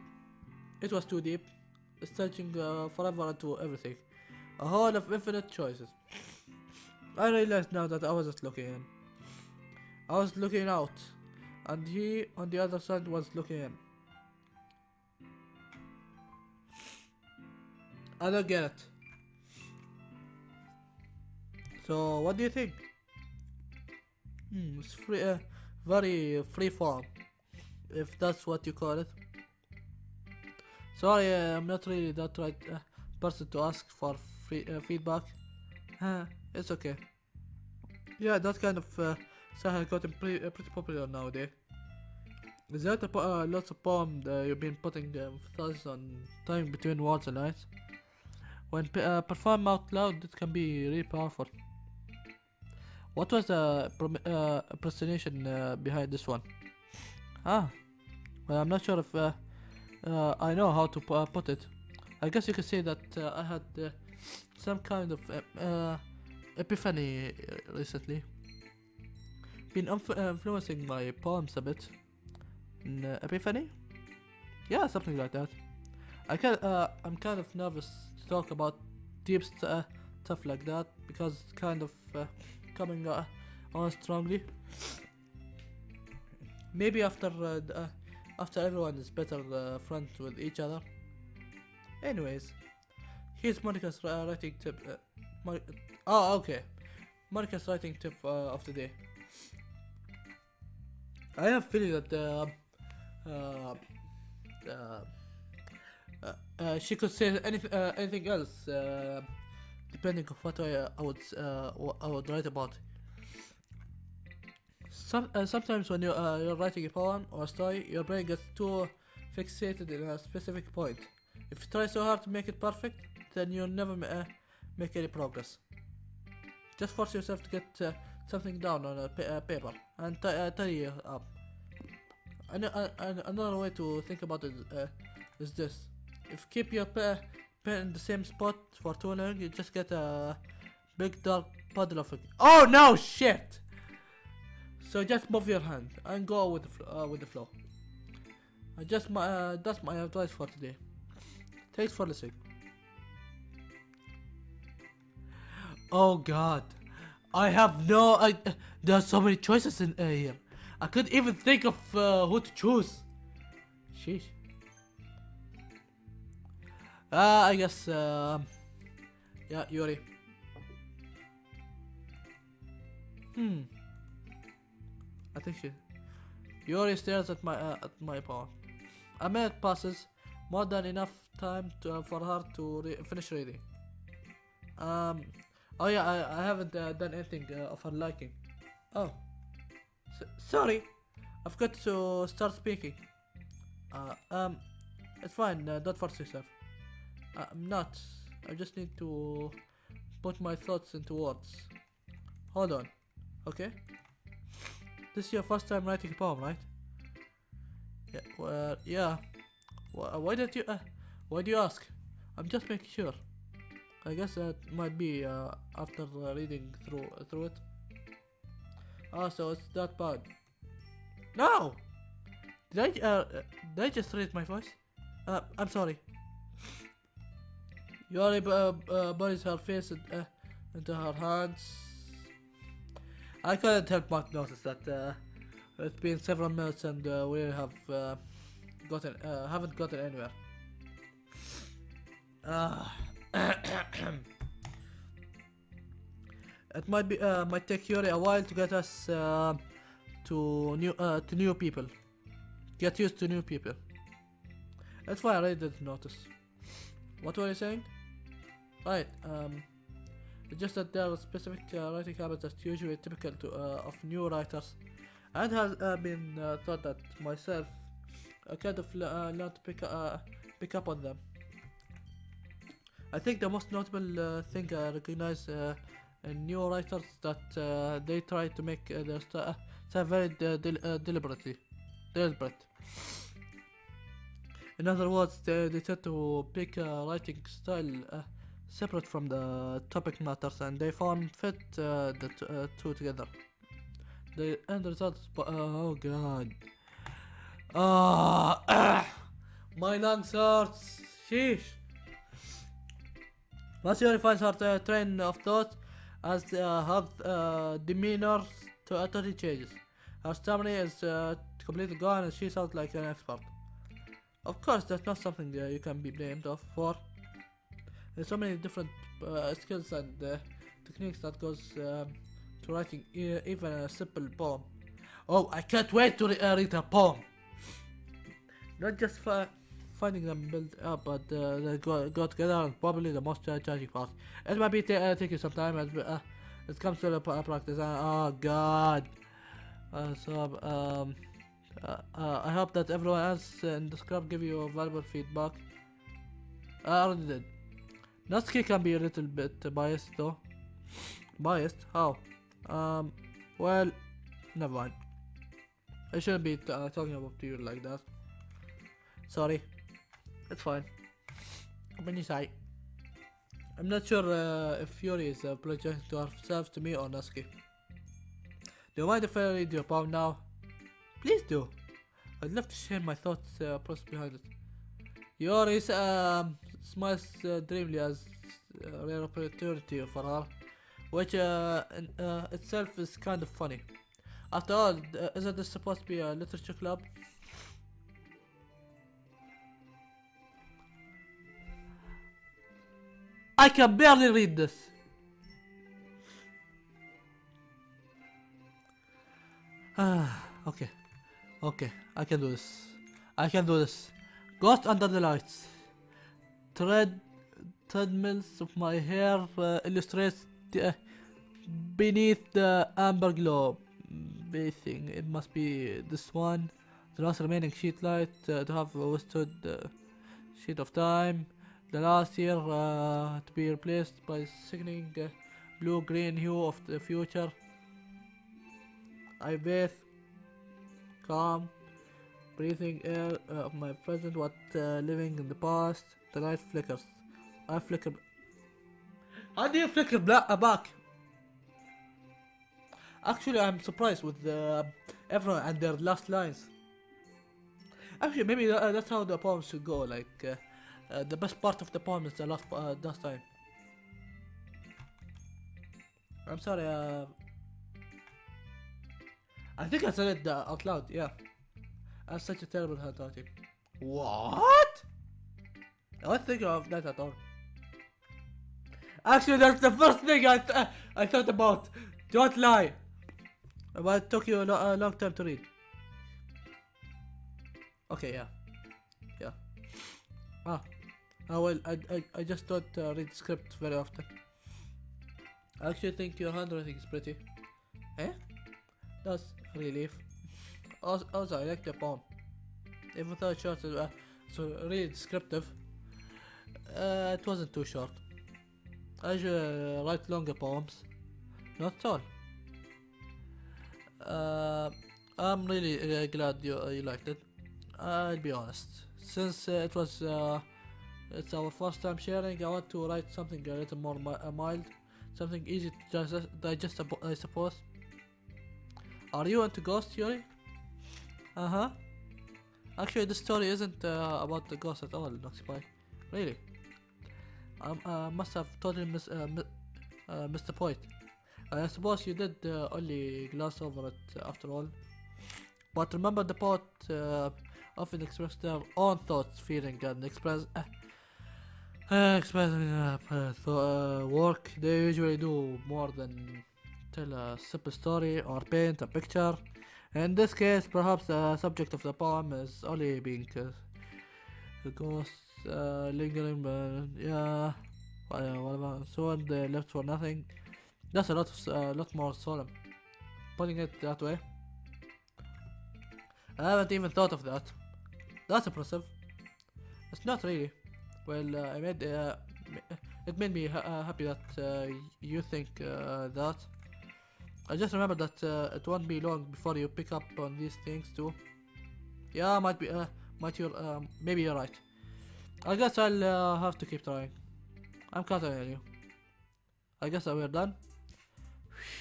It was too deep. Searching uh, forever into everything. A hole of infinite choices. I realized now that I wasn't looking in. I was looking out, and he on the other side was looking in. I don't get it. So, what do you think? Hmm, it's free, uh, very free form, if that's what you call it. Sorry, uh, I'm not really that right uh, person to ask for free uh, feedback. Uh, it's okay. Yeah, that kind of style has gotten pretty, uh, pretty popular nowadays. Is that a po- uh, lots of poem that you've been putting the emphasis on time between words and lines? When uh, performed out loud, it can be really powerful. What was the uh, impersonation uh, behind this one? Ah, well, I'm not sure if uh, uh, I know how to uh, put it. I guess you could say that uh, I had some kind of epiphany recently. Been uh, influencing my poems a bit. Epiphany? Yeah, something like that. I can uh, I'm kind of nervous to talk about deep st- uh, stuff like that because it's kind of uh, coming uh, on strongly. Maybe after uh, after everyone is better friends with each other. Anyways, here's Monika's writing tip. Oh, okay. Monika's writing tip of the day. I have a feeling that uh, uh, uh, uh, uh, she could say anything, uh, anything else, uh, depending on what I, I would, uh, I would write about. Some, uh, sometimes when you, uh, you're writing a poem or a story, your brain gets too fixated in a specific point. If you try so hard to make it perfect, then you'll never uh, make any progress. Just force yourself to get uh, something down on a pa- uh, paper and uh, tidy it up. An- uh, an- another way to think about it uh, is this: if keep your pe- pen in the same spot for too long, you just get a big dark puddle of. Oh no, shit! So just move your hand and go with the uh, with the flow. Uh, just my uh, that's my advice for today. Thanks for listening. Oh God, I have no. I, there are so many choices in uh, here. I couldn't even think of uh, who to choose. Sheesh. Uh, I guess. Um, yeah, Yuri. Hmm. I think she. Yuri stares at my uh, at my paw. A minute passes, more than enough time to, for her to re- finish reading. Um. Oh yeah, I, I haven't uh, done anything uh, of her liking. Oh. S- sorry, I've got to start speaking. Uh, um, it's fine. Uh, don't force yourself. Uh, I'm not. I just need to put my thoughts into words. Hold on. Okay. This is your first time writing a poem, right? Yeah, well, yeah. Wh- Why did you? Uh, why do you ask? I'm just making sure. I guess that might be uh, after reading through through it. Ah, so it's that bad. No. Did I uh, did I just raise my voice? Uh, I'm sorry. Yuri uh, uh, buries her face in, uh, into her hands. I couldn't help but notice that uh, it's been several minutes and uh, we have uh, gotten uh, haven't gotten anywhere. Ah. It might be uh, might take Yuri a while to get us uh, to new uh, to new people. Get used to new people. That's why I really didn't notice. What were you saying? Right. Um. It's just that there are specific uh, writing habits that's usually typical to uh, of new writers, and has uh, been thought that myself. I kind of learned to pick pick up on them. I think the most notable uh, thing I recognize uh, in new writers that uh, they try to make uh, their st- uh, stuff very uh, del- uh, deliberately, deliberate. In other words, they, they tend to pick a writing style uh, separate from the topic matters, and they found fit uh, the uh, two together. The end result is, uh, oh god, ah, my lungs hurts. Sheesh. Yuri finds her uh, train of thought as uh, her uh, demeanor to utterly changes. Her stamina is uh, completely gone and she sounds like an expert. Of course, that's not something uh, you can be blamed of for. There's so many different uh, skills and uh, techniques that goes um, to writing e- even a simple poem. Oh, I can't wait to re- uh, read a poem. Not just fi- finding them built up, but uh, they go, together and probably the most uh, challenging part. It might be uh, taking some time as uh, it comes to the practice. Uh, oh God. Uh, so um, uh, uh, I hope that everyone else in the club give you valuable feedback. I already did. Natsuki can be a little bit biased though. Biased? How? Um, well, never mind. I shouldn't be talking about you like that. Sorry. It's fine. When you say. I'm not sure uh, if Yuri is uh, projecting to herself to me or Natsuki. Do you mind if I read your poem now? Please do. I'd love to share my thoughts uh, process behind it. Yuri um, smiles uh, dreamily as a rare opportunity for her, which uh, in, uh, itself is kind of funny. After all, uh, isn't this supposed to be a literature club? I can barely read this. Ah, okay. Okay, I can do this. I can do this. Ghost under the lights. Tread, treadmills of my hair uh, illustrates the, beneath the amber glow. Bathing, it must be this one. The last remaining sheet light uh, to have withstood the sheet of time. The last year uh, to be replaced by sickening uh, blue-green hue of the future. I bathe, calm, breathing air uh, of my present, what uh, living in the past. The light flickers. I flicker. How do you flicker black uh, back? Actually, I'm surprised with uh, everyone and their last lines. Actually, maybe that's how the poem should go. Like uh, the best part of the poem is the last uh, last line. I'm sorry. Uh, I think I said it uh, out loud. Yeah. I have such a terrible handwriting. What? I wasn't thinking of that at all. Actually, that's the first thing I th- I thought about. Don't lie. But it took you a, lo- a long time to read. Okay, yeah, yeah. Ah, ah well, I I, I just don't uh, read script very often. I actually think your handwriting is pretty. Eh? That's a relief. Also, also I like the poem. Even though it's short, uh, so really descriptive. Uh, it wasn't too short. I usually uh, write longer poems. Not at all. Uh, I'm really uh, glad you uh, you liked it. I'll be honest. Since it was it's our first time sharing, I want to write something a little more mi- uh, mild, something easy to digest, I suppose. Are you into ghost Yuri? Uh huh. Actually, this story isn't uh, about the ghost at all, Noxify. Really. I um, uh, must have totally mis- uh, uh, missed the point. I suppose you did only glass over it after all. But remember the poet often expressed their own thoughts, feeling, and express uh, uh, uh, uh, uh, work. They usually do more than tell a simple story or paint a picture. In this case, perhaps the subject of the poem is only being uh, the ghost uh, lingering, but yeah, whatever. So they left for nothing. That's a lot, of, a lot more solemn. Putting it that way. I haven't even thought of that. That's impressive. It's not really. Well, uh, I made uh, it made me ha- uh, happy that you think that. I just remember that it won't be long before you pick up on these things too. Yeah, might be. Might you? Um, maybe you're right. I guess I'll uh, have to keep trying. I'm counting on you. I guess we're done.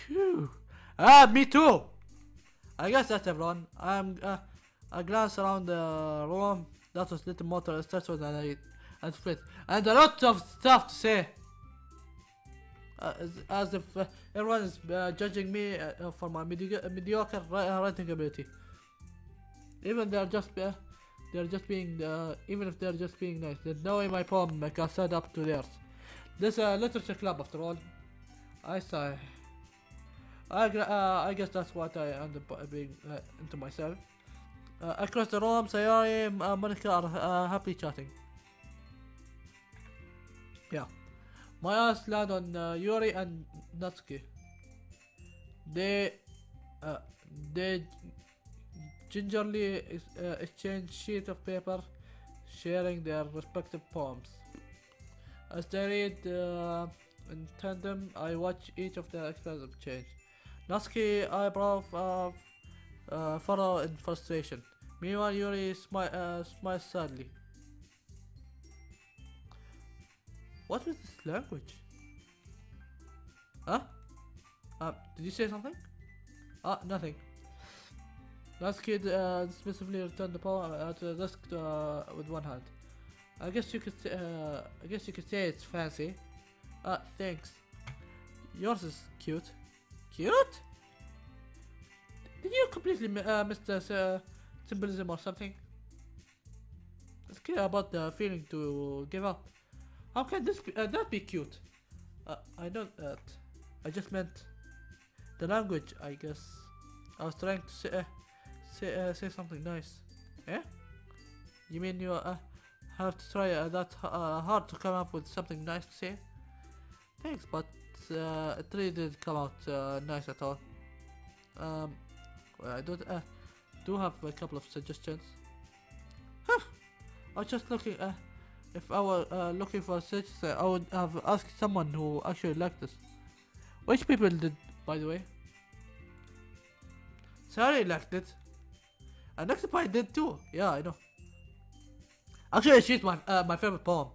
Phew. Ah, me too. I guess that's everyone. I'm. Uh, I glance around the room. That was little more stressful than I anticipated, and a lot of stuff to say. Uh, as, as if uh, everyone is uh, judging me uh, for my mediocre, mediocre uh, writing ability. Even they're just uh, they're just being uh, even if they're just being nice. There's no way my poem uh, can stand up to theirs. This is a literature club after all. I sigh. I, uh, I guess that's what I end up uh, being uh, into myself. Uh, across the room, Sayori and uh, Monika are uh, happily chatting. Yeah. My eyes land on uh, Yuri and Natsuki. They, uh, they gingerly ex- uh, exchange sheets of paper, sharing their respective poems. As they read uh, in tandem, I watch each of their expressions change. Natsuki eyebrow uh, uh, furrow in frustration. Meanwhile, Yuri smi- uh, smiles sadly. What was this language? Huh? Uh, did you say something? Ah, nothing. Last kid uh, dismissively returned the uh, to the desk uh, with one hand. I guess you could uh, I guess you could say it's fancy. Ah, thanks. Yours is cute. Cute? Did you completely uh, miss the uh, symbolism or something? Let's care about the feeling to give up. How can this be, uh, that be cute? Uh, I know that. I just meant the language. I guess I was trying to say uh, say uh, say something nice. Eh? You mean you uh, have to try uh, that uh, hard to come up with something nice to say? Thanks, but uh, it really didn't come out uh, nice at all. Um, I do uh, do have a couple of suggestions. Huh. I was just looking. Uh, if I were uh, looking for such, uh, I would have asked someone who actually liked this. Which people did, by the way? Sorry, liked it. And Occupy did too. Yeah, I know. Actually, she's my uh, my favorite poem.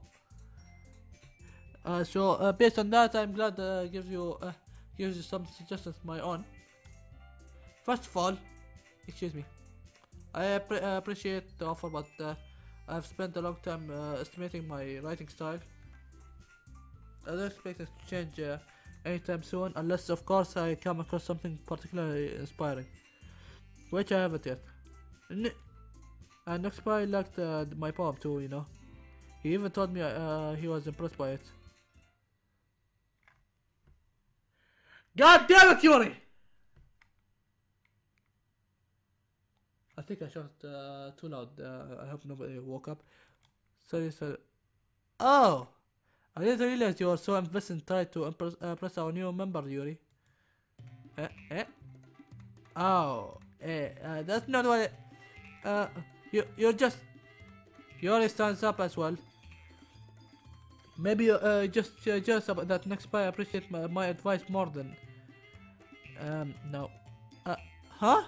Uh, so uh, based on that, I'm glad uh, gives you uh, gives you some suggestions of my own. First of all, excuse me, I uh, appreciate the offer, but uh, I've spent a long time uh, estimating my writing style. I don't expect it to change uh, anytime soon, unless of course I come across something particularly inspiring, which I haven't yet. N- and Oxpy liked uh, my poem too, you know. He even told me uh, he was impressed by it. God damn it, Yuri! I think I shot uh, too loud. Uh, I hope nobody woke up. Sorry, sorry. Oh! I didn't realize you were so invested in trying to impress, uh, impress our new member, Yuri. Eh? Eh? Oh. Eh, uh, that's not what it, Uh, you, you're just... Yuri stands up as well. Maybe uh, just uh, jealous about that next spy appreciate my, my advice more than... Um, no. Uh, huh?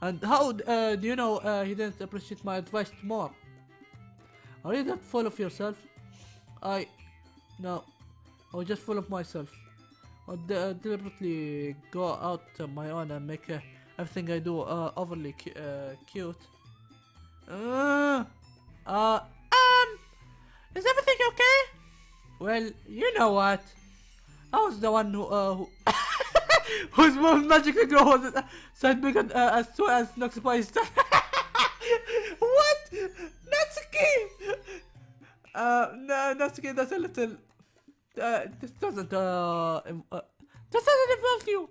And how uh, do you know uh, he didn't appreciate my advice more? Are you that full of yourself? I... No. I was just full of myself. I uh, deliberately go out on my own and make uh, everything I do uh, overly cu uh, cute. Uh, uh, um, is everything okay? Well, you know what? I was the one who, uh, who whose most magical girl was uh, said big uh, as soon as Noxify is What? Natsuki! Uh, no, Natsuki, that's a little... Uh, this doesn't, uh, uh, this doesn't involve you!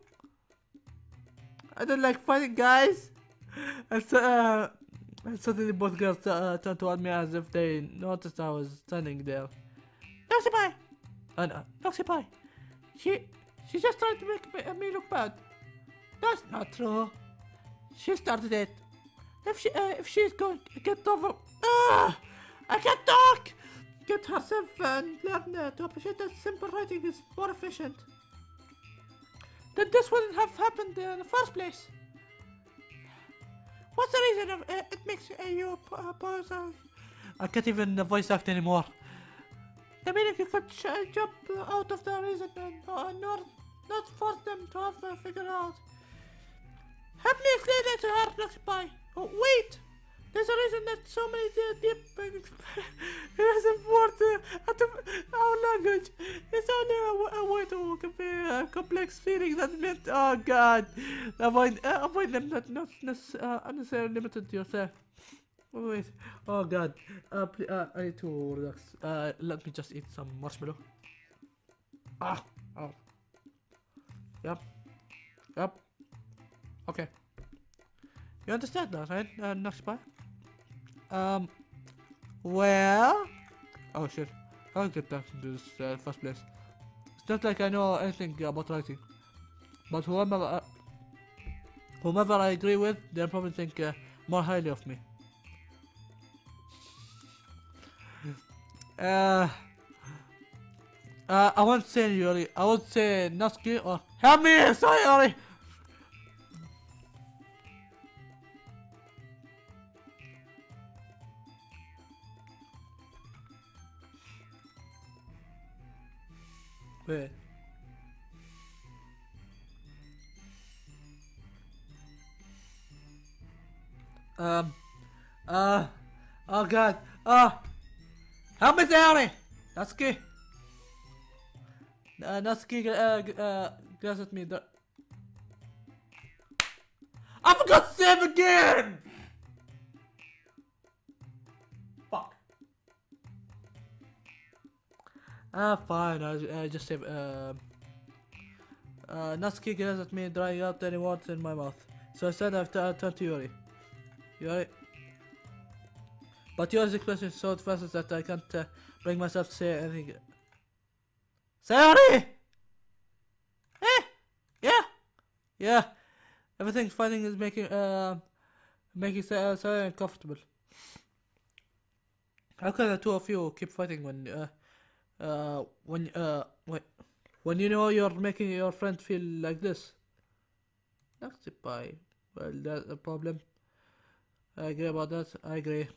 I don't like fighting guys! And so, uh, and suddenly both girls uh, turned toward me as if they noticed I was standing there. Noxify! Uh, no, Noxify! She, she just tried to make me, uh, me look bad. That's not true. She started it. If she, uh, if she's going to get over, ah, I can't talk. Get herself and learn uh, to appreciate that simple writing is more efficient. Then this wouldn't have happened in the first place. What's the reason of uh, it makes uh, you uh? Uh, I can't even uh, voice act anymore. The meaning you could uh, jump uh, out of the reason and uh, not, not force them to have uh, figure out. Help me explain that to her, Luxpy. Oh, wait! There's a reason that so many uh, deep uh, out of our language. It's only a way to convey a complex feeling that meant, oh god, avoid, uh, avoid them not nec- uh, unnecessarily limited to yourself. Oh, wait, oh god, uh, uh, I need to relax. Uh, let me just eat some marshmallow. Ah, oh. Yep, yep. Okay. You understand that, right, uh, Noxpy? Um, well... Oh shit, I'll get back into this uh, first place. It's not like I know anything about writing. But whoever, uh, whomever I agree with, they'll probably think uh, more highly of me. Uh, uh, I won't say Yuri. I won't say Natsuki or help me. Sorry, Yuri. Wait. Um. Uh. Oh God. Oh. Help me, Yuri. Natsuki. Uh, Natsuki uh, uh, glares at me. The... I forgot to save again! Fuck. Ah, fine. I, I just save. Uh, uh, Natsuki glares at me, drying out any words in my mouth. So I said I've I turned to Yuri. Yuri. But Yuri's expression is so fast that I can't uh, bring myself to say anything. Sayori! Eh? Yeah? Yeah. Everything's fighting is making, uh, making Sa- uh, uncomfortable. How can the two of you keep fighting when, uh, uh, when, uh, wait, when you know you're making your friend feel like this? That's a pie. Well, that's a problem. I agree about that. I agree.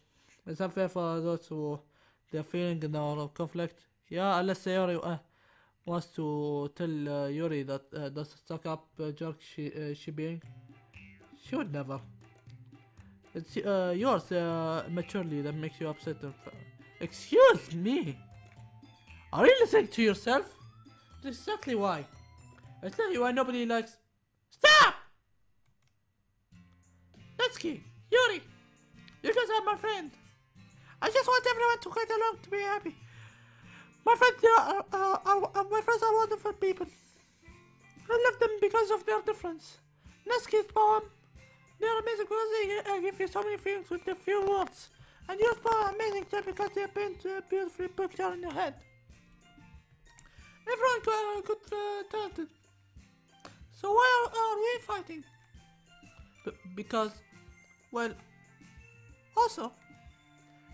It's unfair for those who they're feeling in our conflict. Yeah, unless Sayori uh, wants to tell uh, Yuri that uh, a stuck up uh, jerk she she being. She would never. It's yours maturely that makes you upset. Excuse me. Are you listening to yourself? That's exactly why. I tell you why nobody likes. Stop! Natsuki, Yuri, you guys are my friend. I just want everyone to get along to be happy. My friends are, uh, are, are my friends are wonderful people. I love them because of their difference. Natsuki's poem, they're amazing because they uh, give you so many things with a few words. And yours are amazing too because they paint a beautiful picture in your head. Everyone got good uh, talented. So why are, are we fighting? B- because, well, also,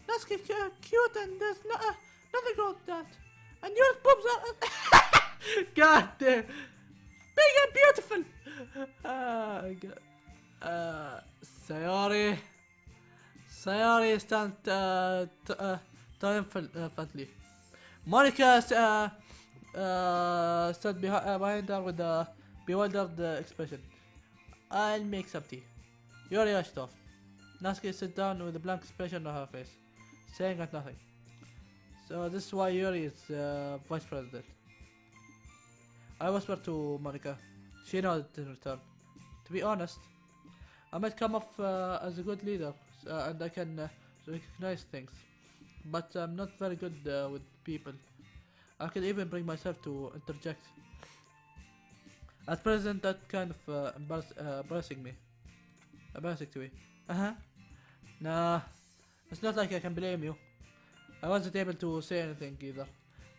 is uh, cute and there's no, uh, nothing wrong with that. And your boobs are, God damn, big and beautiful. God. Uh, Sayori. Sayori stand uh, uh, triumphantly. Monika uh, uh, stood behi- uh, behind her with a bewildered uh, expression. I'll make some tea. Yuri rushed off. Natsuki sat down with a blank expression on her face, saying nothing. So this is why Yuri is uh, vice president. I whispered to Monika. She nodded in return. To be honest, I might come off uh, as a good leader uh, and I can uh, recognize things, but I'm not very good uh, with people. I can even bring myself to interject. At present, that kind of uh, embarrass, embarrassing me. Embarrassing to me. Uh huh. Nah, it's not like I can blame you. I wasn't able to say anything either.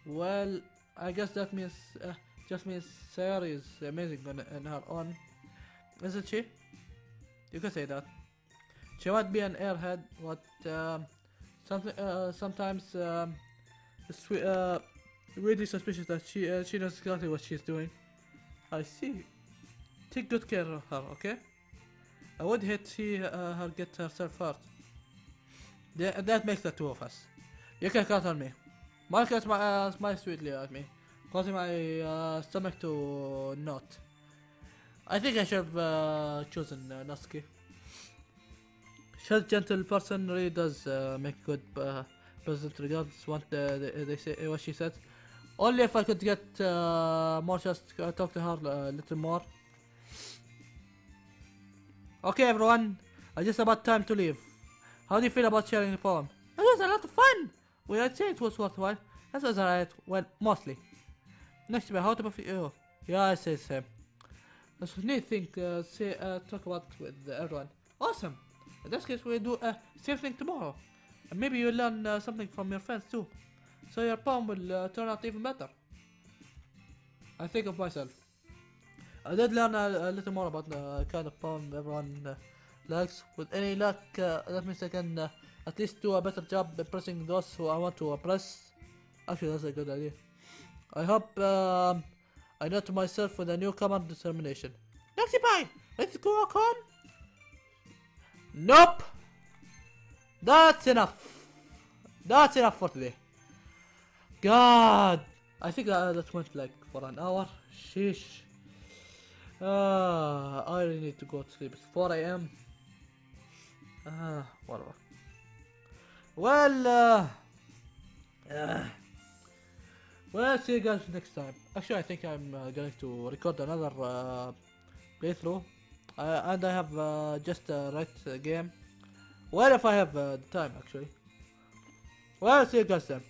Well, I guess that means uh, just means Sayori is amazing on, on her own, isn't she? You can say that. She might be an airhead, but um, something uh, sometimes um, it's uh, really suspicious that she uh, she knows exactly what she's doing. I see. Take good care of her, okay? I would hate to see uh, her get herself hurt. That makes the two of us. You can count on me. Marcus smi- uh, smiles sweetly at me, causing my uh, stomach to knot. I think I should have uh, chosen uh, Natsuki. She's a gentle person really does uh, make good uh, president regardless what uh, they, they say what she said. Only if I could get uh, more to uh, talk to her a little more. Okay, everyone, I just about time to leave. How do you feel about sharing the poem? It was a lot of fun. Well, I'd say it was worthwhile. That was alright. Well, mostly. Next time, how about you? Yeah, I say the same. That's a neat thing to say, uh, talk about with everyone. Awesome. In this case, we'll do uh, same thing tomorrow. And maybe you'll learn uh, something from your friends too. So your poem will uh, turn out even better. I think of myself. I did learn a, a little more about the kind of poem everyone uh, likes. With any luck, uh, that means I can uh, at least do a better job impressing those who I want to impress. Actually, that's a good idea. I hope um, I know to myself with a newcomer determination. Naxi Pie, let's go home. Nope. That's enough. That's enough for today. God, I think that, that went like for an hour. Sheesh. Uh, I really need to go to sleep. It's 4 a.m. Ah, whatever. Well, uh, uh, well, see you guys next time. Actually, I think I'm uh, going to record another uh, playthrough, uh, and I have uh, just uh, right game. Well, if I have uh, time, actually. Well, see you guys then.